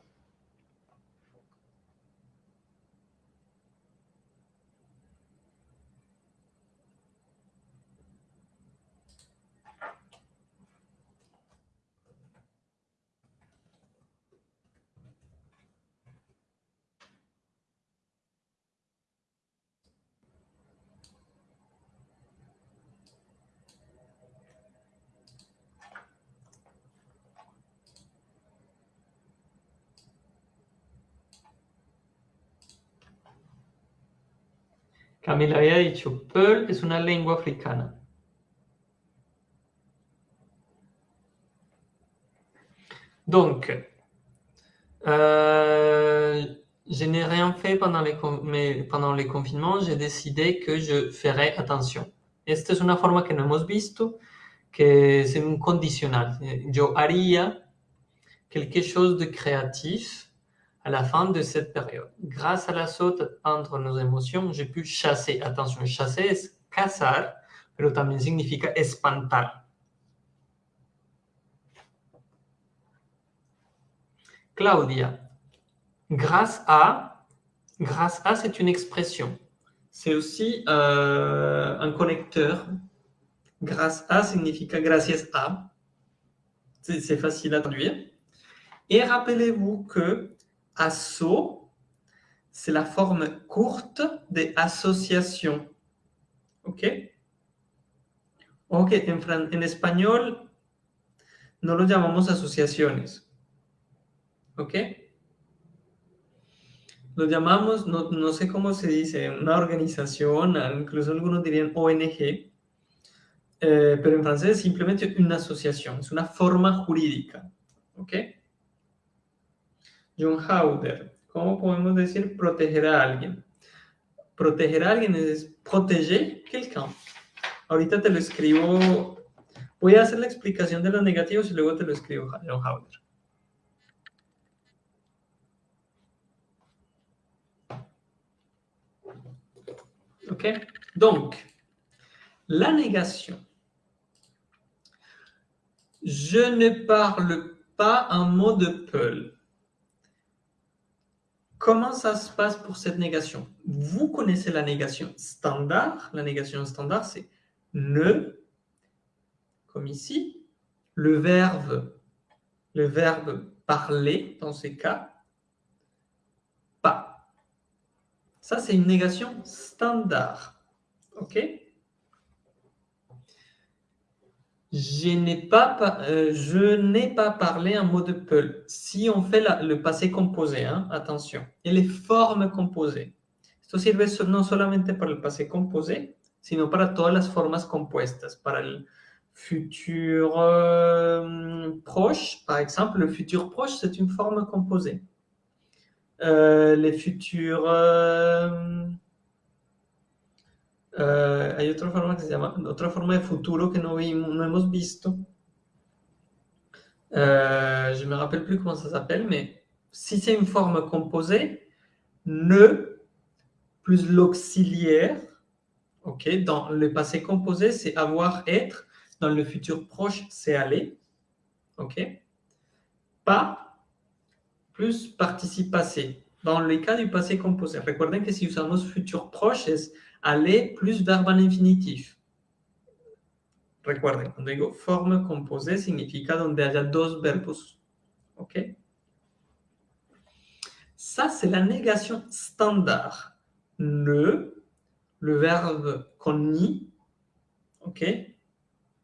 Camila había dicho, Pearl es una lengua africana. Donc, euh, je n'ai rien fait pendant les, mais pendant les confinements. J'ai décidé que je ferais attention. Esta es una forma que no hemos visto, que es un condicional. Yo haría quelque chose de créatif à la fin de cette période. Grâce à la saute entre nos émotions, j'ai pu chasser. Attention, chasser es cazar, pero también significa espantar. Claudia, grâce à, grâce à, c'est une expression. C'est aussi euh, un connecteur. Grâce à significa gracias a. C'est facile à traduire. Et rappelez-vous que asso, c'est la forme courte des associations. ¿Ok? Ok, en, en español no lo llamamos asociaciones. ¿Ok? Lo llamamos, no, no, sé cómo se dice, una organización, incluso algunos dirían ONG, eh, pero en francés es simplemente una asociación, es una forma jurídica. ¿Ok? John Hauder, ¿cómo podemos decir proteger a alguien? Proteger a alguien es proteger quelqu'un. Ahorita te lo escribo, voy a hacer la explicación de los negativos y luego te lo escribo, John Hauder. Ok Donc, la négation. Je ne parle pas un mot de Peul. Comment ça se passe pour cette négation? Vous connaissez la négation standard. La négation standard, c'est ne, comme ici. Le verbe, le verbe parler, dans ces cas, pas. Ça, c'est une négation standard. OK? Je n'ai pas, euh, je n'ai pas parlé un mot de Peul. Si on fait le passé composé, hein, attention, et les formes composées. Esto sirve no solamente para el passé composé, sino para todas las formas compuestas, para el futur euh, proche. Par exemple, le futur proche, c'est une forme composée. Euh, les futurs... Euh, hay otra forma que se llama, otra forma de futuro que no, vimos, no hemos visto. Euh, je me rappelle plus comment ça s'appelle, mais si c'est une forme composée, ne plus l'auxiliaire, ok, dans le passé composé, c'est avoir, être, dans le futur proche, c'est aller, ok, pas plus participe passé. Dans les cas du passé composé, recuerden que si usamos futur proche es aller plus verbe en infinitif. Recuerden, cuando digo forme composée, significa donde haya dos verbos. ¿Ok? Ça, c'est la négation standard. Ne, le verbe qu'on nie, ok?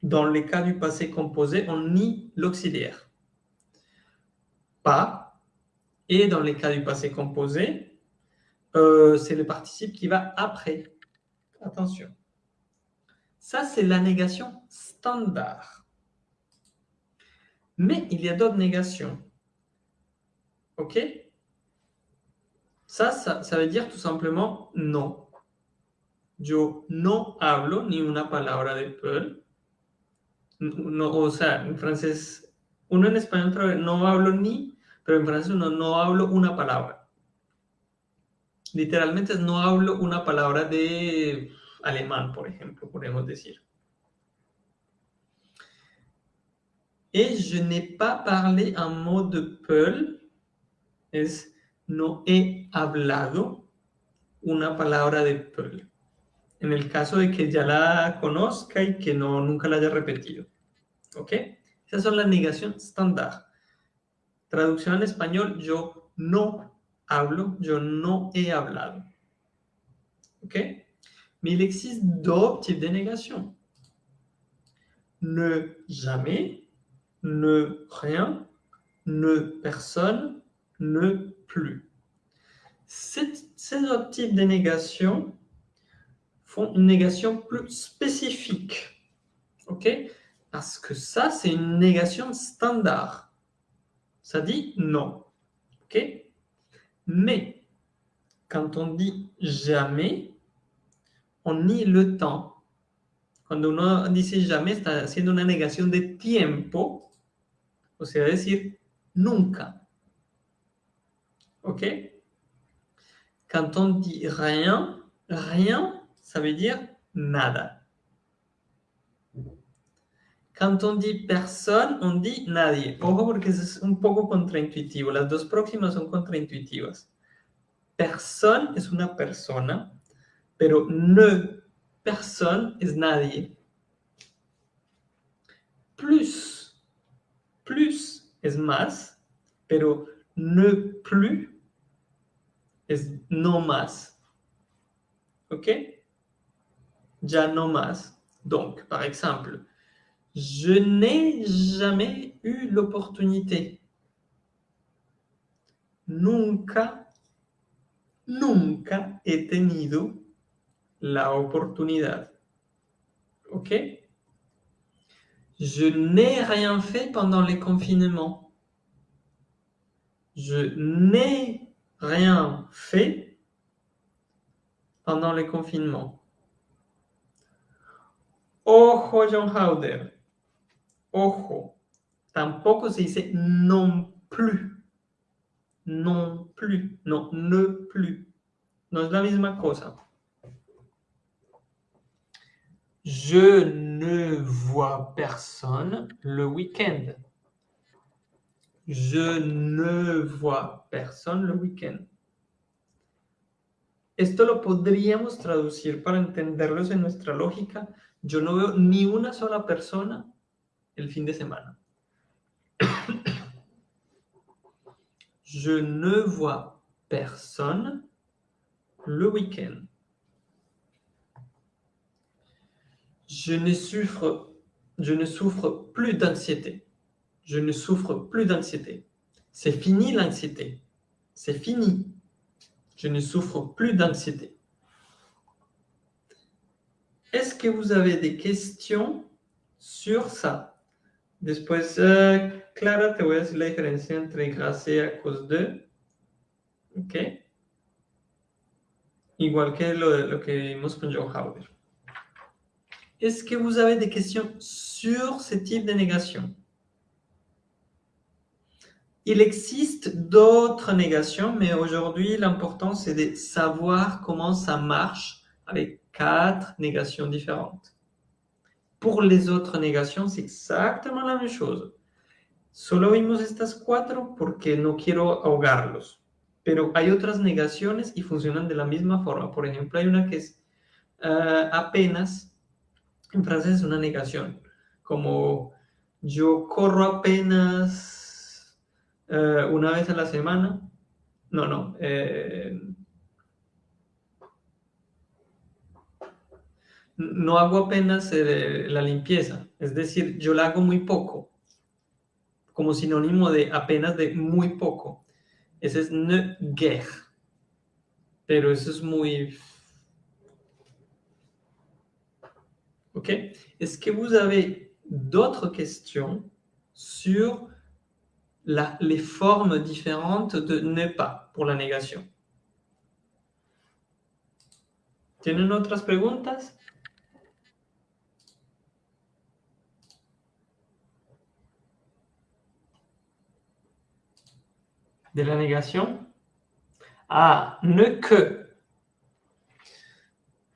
Dans les cas du passé composé, on nie l'auxiliaire. Pas, et dans les cas du passé composé, euh, c'est le participe qui va après. Attention. Ça, c'est la négation standard. Mais il y a d'autres négations. OK? Ça, ça, veut dire tout simplement non. Yo no hablo ni una palabra de peul. No, o sea, en francés, uno en español no hablo ni pero en francés no, no hablo una palabra. Literalmente no hablo una palabra de alemán, por ejemplo, podemos decir. Et je n'ai pas parlé un mot de Peul, es no he hablado una palabra de Peul. En el caso de que ya la conozca y que no, nunca la haya repetido. ¿Ok? Esas son las negaciones estándar. Traducción en español, yo no hablo, yo no he hablado. OK? Mais il existe d'autres types de négation. Ne jamais, ne rien, ne personne, ne plus. Ces, autres types de négation font une négation plus spécifique. OK? Parce que ça, c'est une négation standard. Ça dit non. OK? Mais quand on dit jamais, on nie le temps. Cuando uno dice jamais, está haciendo una negación de tiempo, o sea, decir nunca. ¿Ok? Quand on dit rien, rien, ça veut dire nada. Quand on dit personne, on dit nadie. Ojo porque es un poco contraintuitivo. Las dos próximas son contraintuitivas. Personne es una persona, pero ne personne es nadie. plus. Plus es más, pero ne plus es no más. OK Ya no más. Donc, par exemple, je n'ai jamais eu l'opportunité. Nunca, nunca he tenido la oportunidad. ¿Ok? Je n'ai rien fait pendant les confinements. Je n'ai rien fait pendant les confinements. Ojo, John Howder. Ojo. Tampoco se dice non plus. Non plus. Non, ne plus. No es la misma cosa. Je ne vois personne le week-end. Je ne vois personne le week-end. Esto lo podríamos traducir para entenderlos en nuestra lógica. Yo no veo ni una sola persona el fin de semana. Je ne vois personne le week-end. Je ne souffre, je ne souffre plus d'anxiété. Je ne souffre plus d'anxiété. C'est fini l'anxiété. C'est fini. Je ne souffre plus d'anxiété. Est-ce que vous avez des questions sur ça? Después, uh, Clara, te la entre de. ¿Ok? Igual que lo, que vimos con Joe Howard. Est-ce que vous avez des questions sur ce type de négation Il existe d'autres négations, mais aujourd'hui, l'important, c'est de savoir comment ça marche avec quatre négations différentes. Pour les autres négations, c'est exactement la même chose. Solo vimos estas cuatro porque no quiero ahogarlos. Pero hay otras negaciones y funcionan de la misma forma. Por ejemplo, hay una que es uh, apenas, en francés es una negación, como yo corro apenas uh, una vez a la semana. No, no. Eh, no hago apenas eh, la limpieza, es decir, yo la hago muy poco, como sinónimo de apenas de muy poco. Ese es ne guerre, pero eso es muy... Ok Est-ce que vous avez d'autres questions sur la, les formes différentes de ne pas pour la négation. ¿Tienen otras preguntas de la négación. Ah, ne que.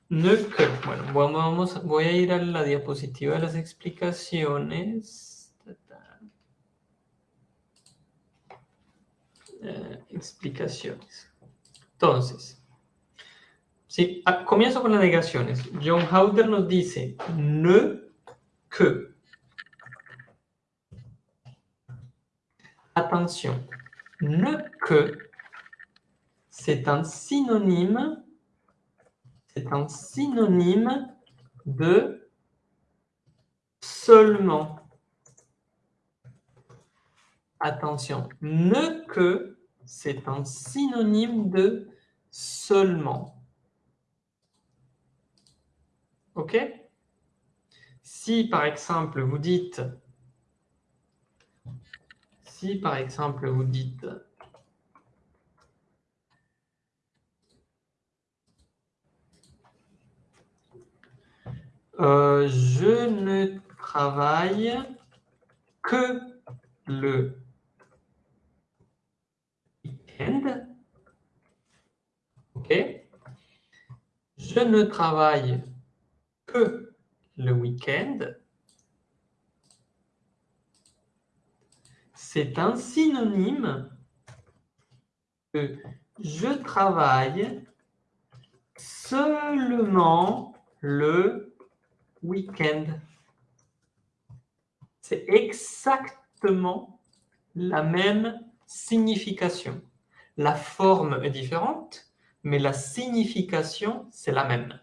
Ne que. Bueno, vamos, voy a ir a la diapositiva de las explicaciones. Eh, explicaciones. Entonces, sí, ah, comienzo con las negaciones. John Hauter nos dice ne que. Atención ne que, c'est un synonyme, c'est un synonyme de seulement. Attention, ne que, c'est un synonyme de seulement. OK? Si, par exemple, vous dites si par exemple vous dites euh, je ne travaille que le week-end. OK Je ne travaille que le week-end. C'est un synonyme que je travaille seulement le week-end. c'est exactement la même signification. La forme est différente, mais la signification, c'est la même.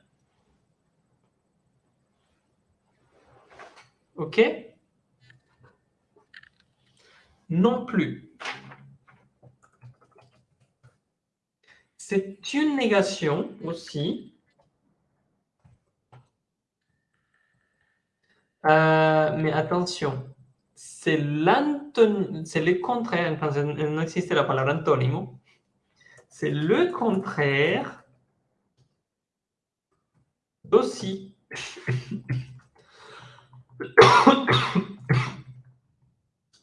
OK? Non plus. C'est une négation aussi. Euh, mais attention, c'est le contraire, entonces no existe la palabra antónimo, c'est le contraire d'aussi.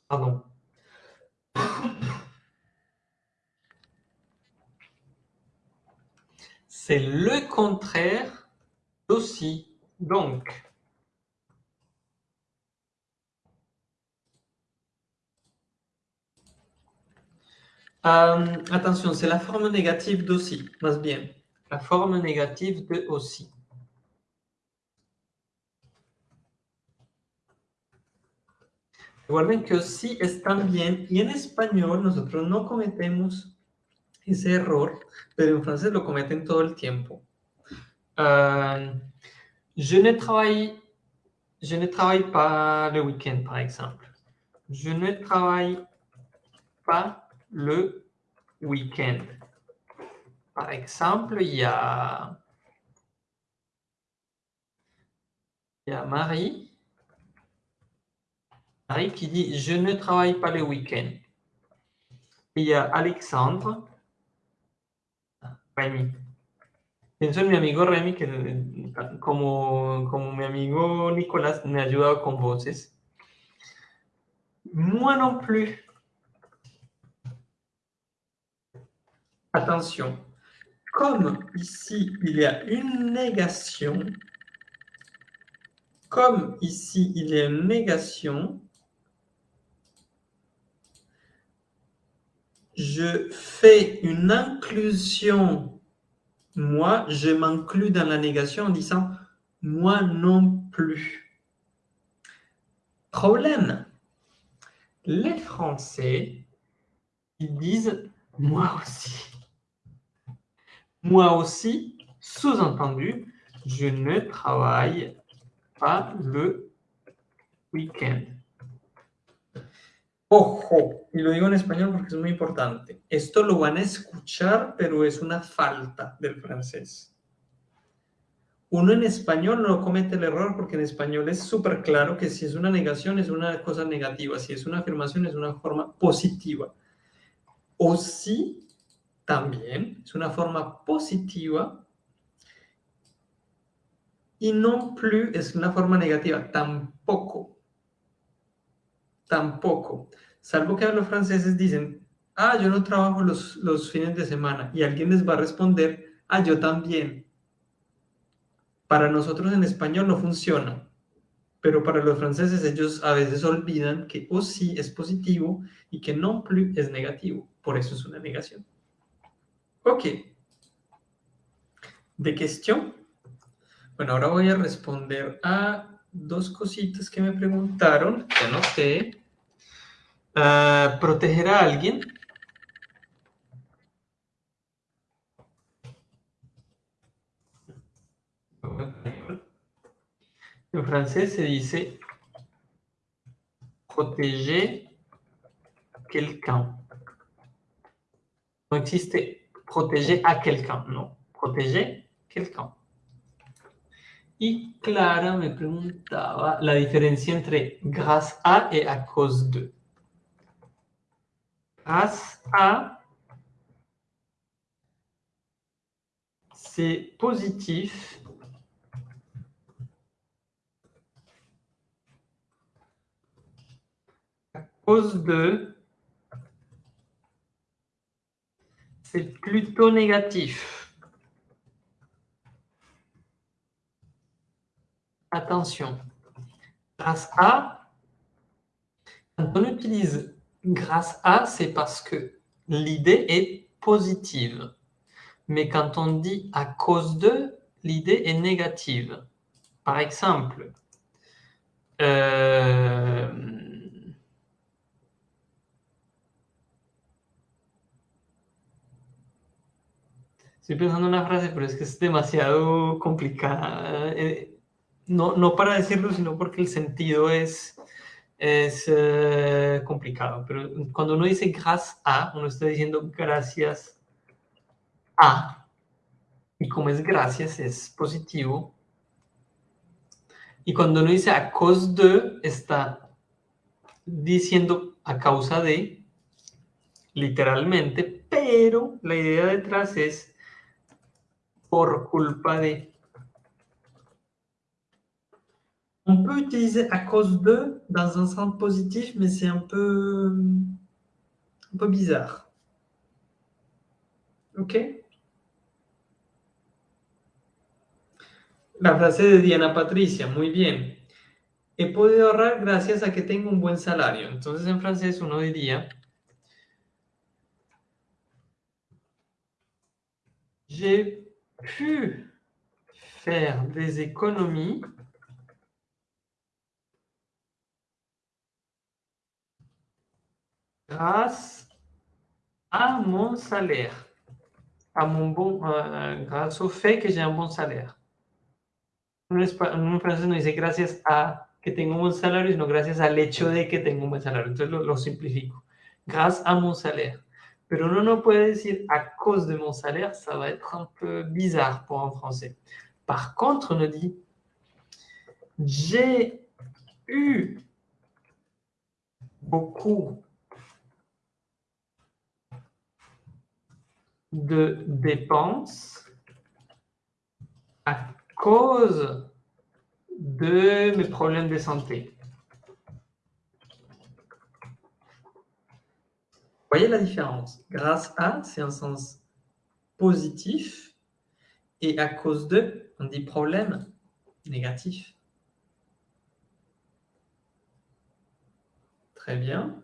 Pardon. C'est le contraire d'aussi. Donc, Euh, attention, c'est la forme négative d'aussi, más bien. La forme négative de aussi. Recuerden que aussi es también, y en español nosotros no cometemos ese error, pero en francés lo cometen todo el tiempo. Euh, je, ne travaille, je ne travaille pas le week-end, par exemple. Je ne travaille pas le week-end. Par exemple, il y a, il y a Marie, Marie qui dit « Je ne travaille pas le week-end ». Il y a Alexandre, Rémi. Pienso en mi amigo Remy, que como, como mi amigo Nicolás me ha ayudado con voces. Moi non plus. Attention, comme ici, il y a une négation, comme ici, il y a une négation, je fais une inclusion. Moi, je m'inclus dans la négation en disant « moi non plus ». Problème, les Français, ils disent « moi aussi ». Moi aussi, sous-entendu, je ne travaille pas le week-end. Ojo, y lo digo en español porque es muy importante. Esto lo van a escuchar, pero es una falta del francés. Uno en español no comete el error porque en español es súper claro que si es una negación es una cosa negativa, si es una afirmación es una forma positiva. O si también es una forma positiva y non plus es una forma negativa, tampoco. Tampoco. Salvo que los franceses dicen, ah, yo no trabajo los, los fines de semana y alguien les va a responder, ah, yo también. Para nosotros en español no funciona, pero para los franceses ellos a veces olvidan que o sí es positivo y que non plus es negativo. Por eso es una negación. Ok. ¿De cuestión? Bueno, ahora voy a responder a dos cositas que me preguntaron, que anoté. Uh, ¿Proteger a alguien? En francés se dice protéger quelqu'un. No existe protéger à quelqu'un, non. Protéger quelqu'un. Y Clara me preguntaba la diferencia entre grâce à et à cause de. Grâce à, c'est positif. À cause de, c'est plutôt négatif. Attention, grâce à, quand on utilise grâce à, c'est parce que l'idée est positive. Mais quand on dit à cause de, l'idée est négative. Par exemple, euh, Estoy pensando en una frase, pero es que es demasiado complicada. Euh, no, no para decirlo, sino porque el sentido es, es eh, complicado. Pero cuando uno dice gracias a, uno está diciendo gracias a. Y como es gracias, es positivo. Y cuando uno dice a cause de, está diciendo a causa de, literalmente, pero la idea detrás es por culpa de. On peut utiliser à cause de dans un sens positif, mais c'est un peu, bizarre. ¿Ok? La frase de Diana Patricia, muy bien. He podido ahorrar gracias a que tengo un buen salario. Entonces en francés uno diría, j'ai pu faire des économies grâce à mon salaire, à mon bon, euh, grâce au fait que j'ai un bon salaire. En francés no dice gracias a que tengo un buen salario, sino gracias al hecho de que tengo un buen salario. Entonces lo, lo simplifico. Grâce à mon salaire. Pero uno no puede decir à cause de mon salaire, ça va être un peu bizarre pour un français. Par contre, on dit j'ai eu beaucoup de dépenses à cause de mes problèmes de santé. voyez la différence Grâce à, c'est un sens positif, et à cause de, on dit problème négatif. Très bien.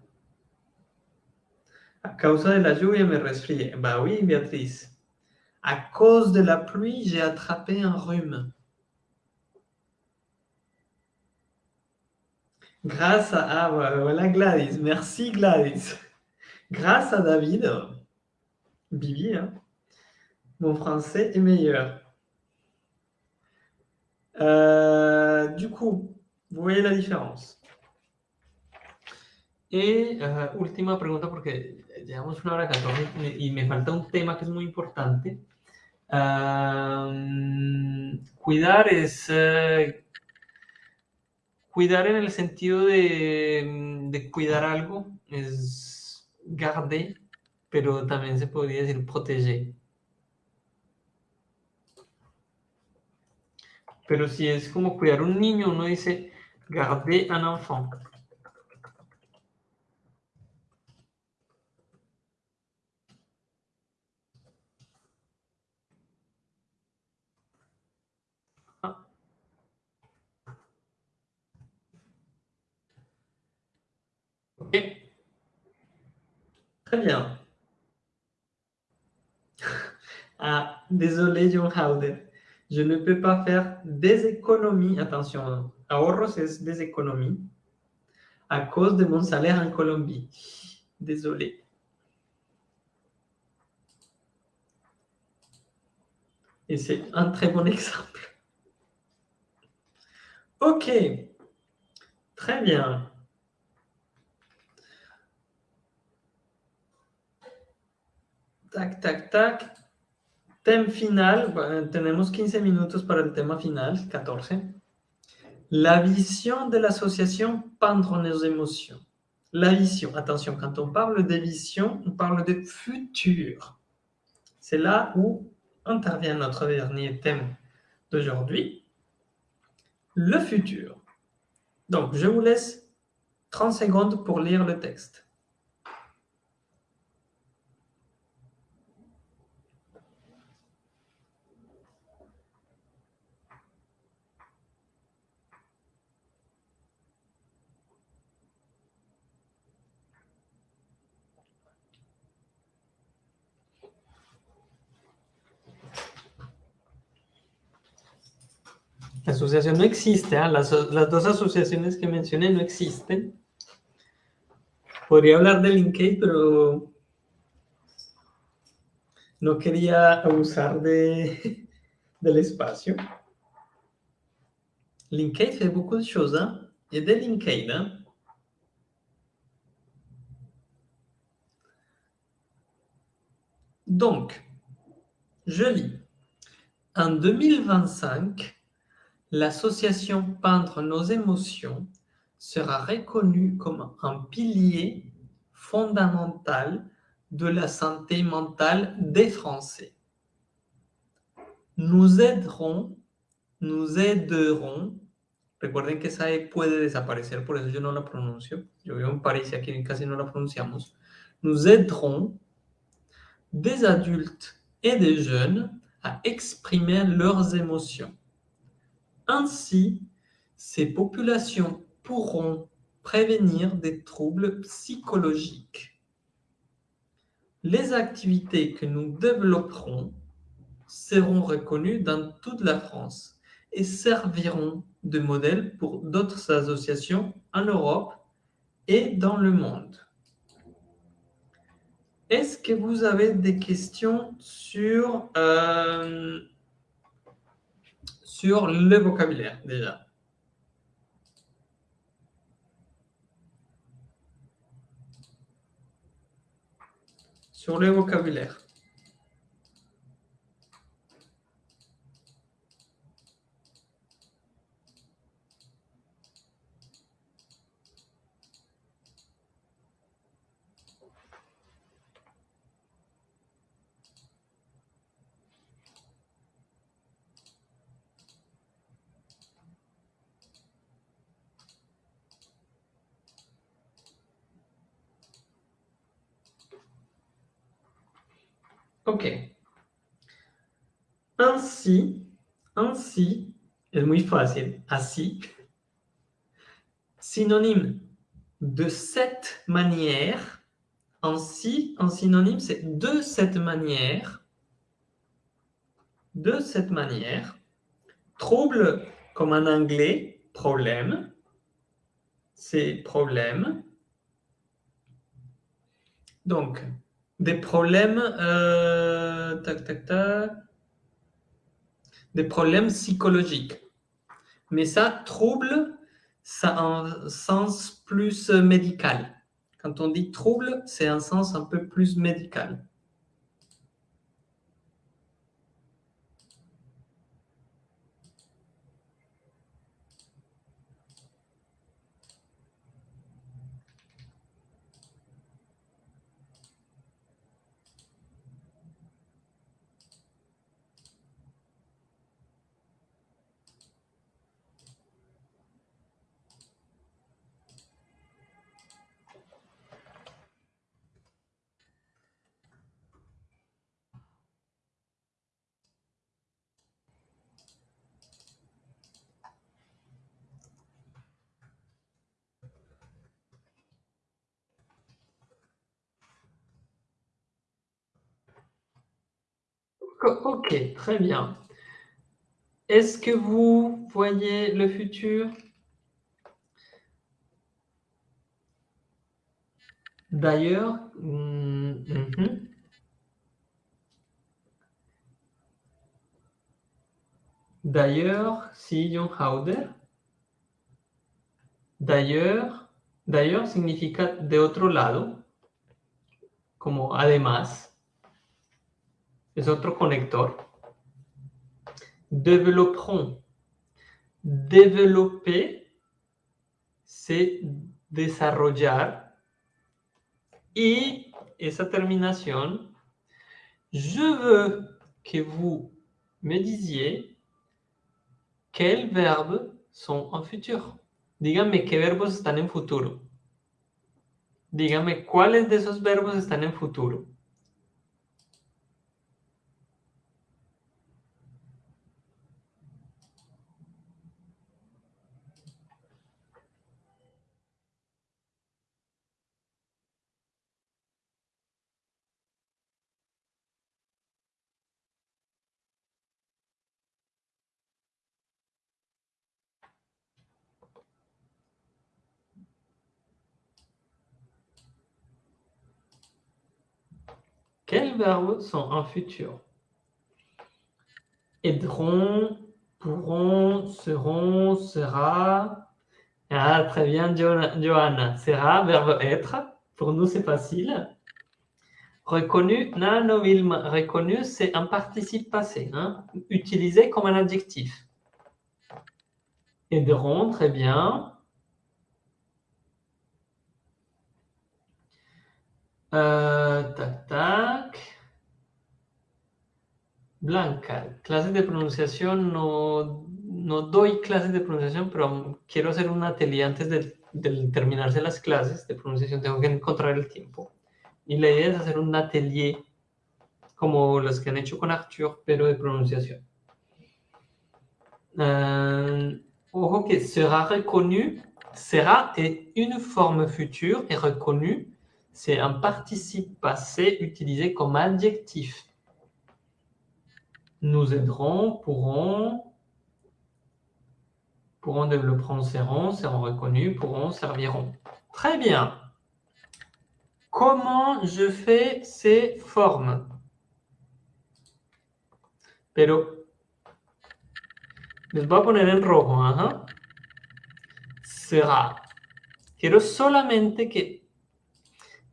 À cause de la lluvia me resfrié. Bah oui, Béatrice. À cause de la pluie, j'ai attrapé un rhume. Grâce à... Ah, voilà Gladys. Merci Gladys. Grâce à David, Bibi, hein, mon français est meilleur. Euh, du coup, vous voyez la différence. Et uh, última pregunta, porque llevamos una hora 14 y me falta un tema que es muy importante. Cuidar es uh, cuidar en el sentido de, de cuidar algo, es garder, pero también se podría decir proteger. Pero si es como cuidar un niño, uno dice garder un enfant. Très bien. Ah, désolé, John Howder. Je ne peux pas faire des économies. Attention, ahorros c'est des économies à cause de mon salaire en Colombie. Désolé. Et c'est un très bon exemple. OK. Très bien. Tac, tac, tac. Tema final. tenemos 15 minutos para el tema final, 14. La vision de l'association Peindre nos émotions. La vision. Attention, quand on parle de vision, on parle de futur. C'est là où intervient notre dernier thème d'aujourd'hui. Le futur. Donc, je vous laisse 30 secondes pour lire le texte. Asociación no existe, ¿eh? las, las, dos asociaciones que mencioné no existen. Podría hablar de Linkade, pero no quería abusar de, del espacio. Linkade fait beaucoup de choses. A des Linkade. Hein? Donc, je lis. En 2025, l'association Peindre nos émotions sera reconnue comme un pilier fondamental de la santé mentale des Français. Nous aiderons, nous aiderons, recuerden que esa E puede desaparecer, por eso yo no la pronuncio, yo vivo en París y aquí casi no la pronunciamos, nous aiderons des adultes et des jeunes à exprimer leurs émotions. Ainsi, ces populations pourront prévenir des troubles psychologiques. Les activités que nous développerons seront reconnues dans toute la France et serviront de modèle pour d'autres associations en Europe et dans le monde. Est-ce que vous avez des questions sur, euh, sur le vocabulaire déjà Sur le vocabulaire. Ok. Ainsi, ainsi, es muy fácil, así, synonyme de cette manière, ainsi, un synonyme, c'est de cette manière, de cette manière, trouble, comme en anglais, problème, c'est problème. Donc, des problèmes, euh, tac, tac, tac, des problèmes psychologiques. Mais ça, trouble, ça a un sens plus médical. Quand on dit trouble, c'est un sens un peu plus médical. Très bien. Est-ce que vous voyez le futur? D'ailleurs, mm, mhm. d'ailleurs, si John Hauder, d'ailleurs, d'ailleurs significa de otro lado, como además. Es otro conector. Développeront. Développer, c'est desarrollar. Y esa terminación, je veux que vous me disiez quels verbes sont en futur. Díganme qué verbos están en futuro. Díganme cuáles de esos verbos están en futuro. Sont en futur Aideront, pourront, seront, sera. Ah, très bien, Johanna. Sera, verbe être. Pour nous, c'est facile. Reconnu, non, reconnu, c'est un participe passé, hein, utilisé comme un adjectif. Aideront, très bien. Euh, tac, tac. Blanca, clases de pronunciación, no, no doy clases de pronunciación, pero quiero hacer un atelier antes de, terminarse las clases de pronunciación. Tengo que encontrar el tiempo. Y la idea es hacer un atelier como los que han hecho con Arthur, pero de pronunciación. Euh, ojo que sera reconnu, sera est une forme future et reconnu, c'est un participe passé utilisé comme adjectif. Nous aiderons, pourront, pourront, développeront, seront, seront reconnus, pourront, serviront. Très bien. Comment je fais ces formes? Pero les voy a poner en rojo. Ajá. Sera. Quiero solamente que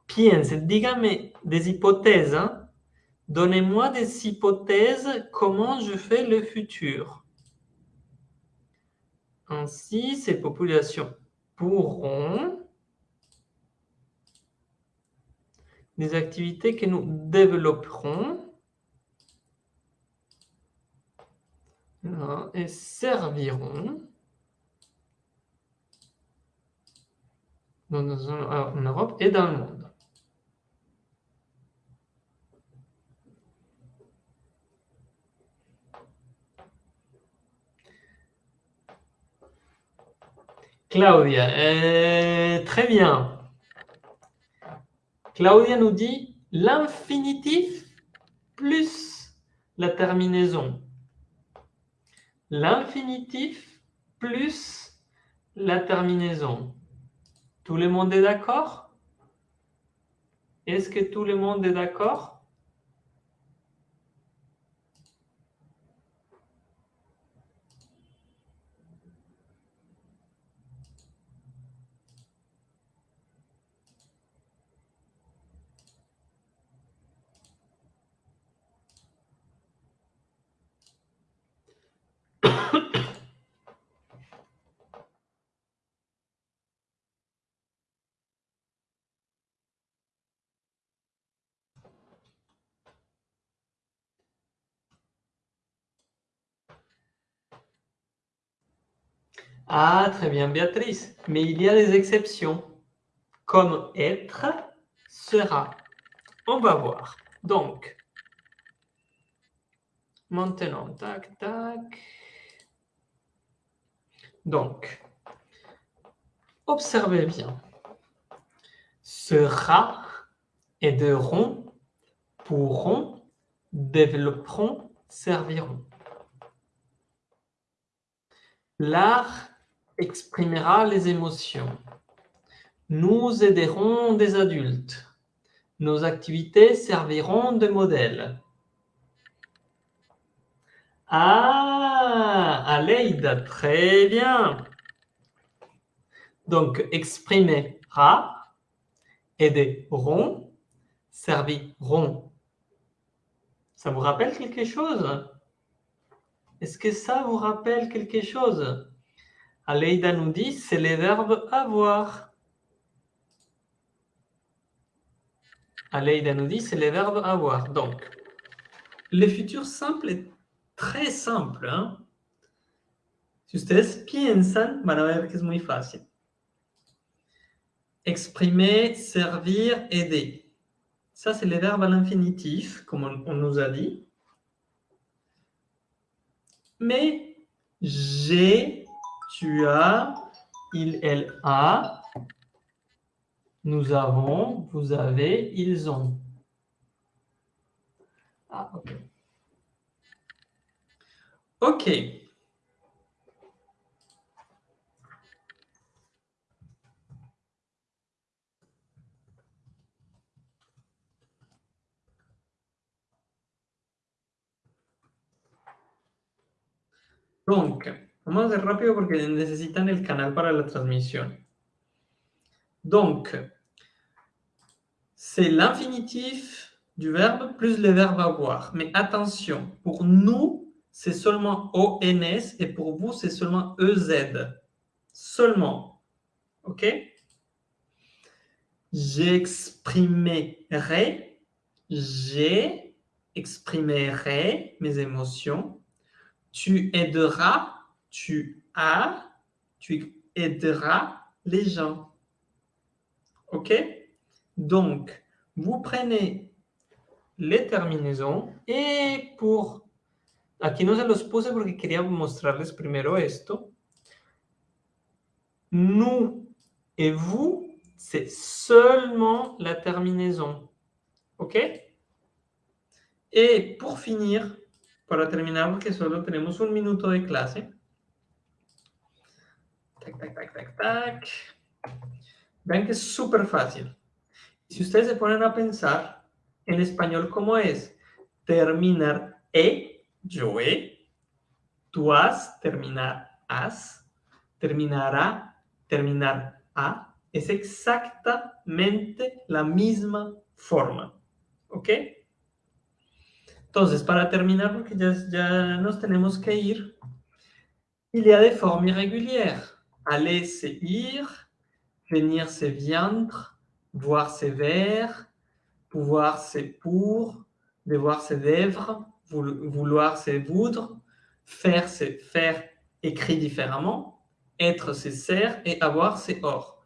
piensen, dígame des hypothèses. Hein? Donnez-moi des hypothèses comment je fais le futur. Ainsi, ces populations pourront des activités que nous développerons et serviront en Europe et dans le monde. Claudia, euh, très bien. Claudia nous dit l'infinitif plus la terminaison. L'infinitif plus la terminaison. Tout le monde est d'accord? Est-ce que tout le monde est d'accord? Ah, très bien, Béatrice. Mais il y a des exceptions, comme être, sera. On va voir. Donc, maintenant, tac, tac. Donc, observez bien. Sera, aideront, pourront, développeront, serviront. L'art exprimera les émotions. Nous aiderons des adultes. Nos activités serviront de modèle. Ah, Aleida, très bien. Donc, exprimera, aideront, serviront. Ça vous rappelle quelque chose? Est-ce que ça vous rappelle quelque chose? Aleida nous dit, c'est le verbe avoir. Aleida nous dit, c'est le verbe avoir. Donc, le futur simple est très simple. Hein? Si ustedes piensan, van a ver que es muy fácil. Exprimer, servir, aider. Ça, c'est le verbe à l'infinitif, comme on nous a dit. Mais j'ai tu as, il, elle a, nous avons, vous avez, ils ont. Ah, ok. Ok. Donc, vamos a hacer rápido porque necesitan el canal para la transmisión. Donc, c'est l'infinitif du verbe plus le verbe avoir. Mais attention, pour nous, c'est seulement ONS et pour vous, c'est seulement EZ. Seulement. OK? J'exprimerai, j'exprimerai mes émotions. Tu aideras, tu as, tu aideras les gens. OK? Donc, vous prenez les terminaisons et pour... Aquí no se los puse porque quería mostrarles primero esto. Nous et vous, c'est seulement la terminaison. ¿Ok? Et pour finir, para terminar, porque solo tenemos un minuto de clase. Tac, tac, tac, tac, tac. Vean que es súper fácil. Si ustedes se ponen a pensar, en español, ¿cómo es? Terminar E, yo E, tú has, terminar as, terminará, terminar a, es exactamente la misma forma. ¿Ok? Entonces, para terminar, porque ya, ya nos tenemos que ir, il y a des formes irrégulières. Aller, c'est ir. Venir, c'est viendre. Voir, c'est vers. Pouvoir, c'est pour. Devoir, c'est d'œuvre. Vouloir, c'est voudre. Faire, c'est faire écrit différemment. Être, c'est ser. Et avoir, c'est or.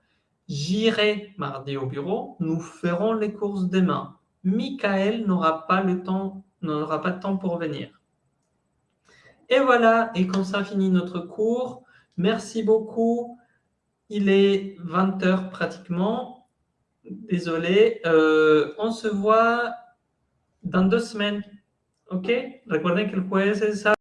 J'irai mardi au bureau. Nous ferons les courses demain. Michael n'aura pas le temps, n'aura pas de temps pour venir. Et voilà, et comme ça finit notre cours. Merci beaucoup. Il est 20 heures pratiquement. Désolé. Euh, on se voit dans deux semaines. ¿Ok? Recuerden que el jueves es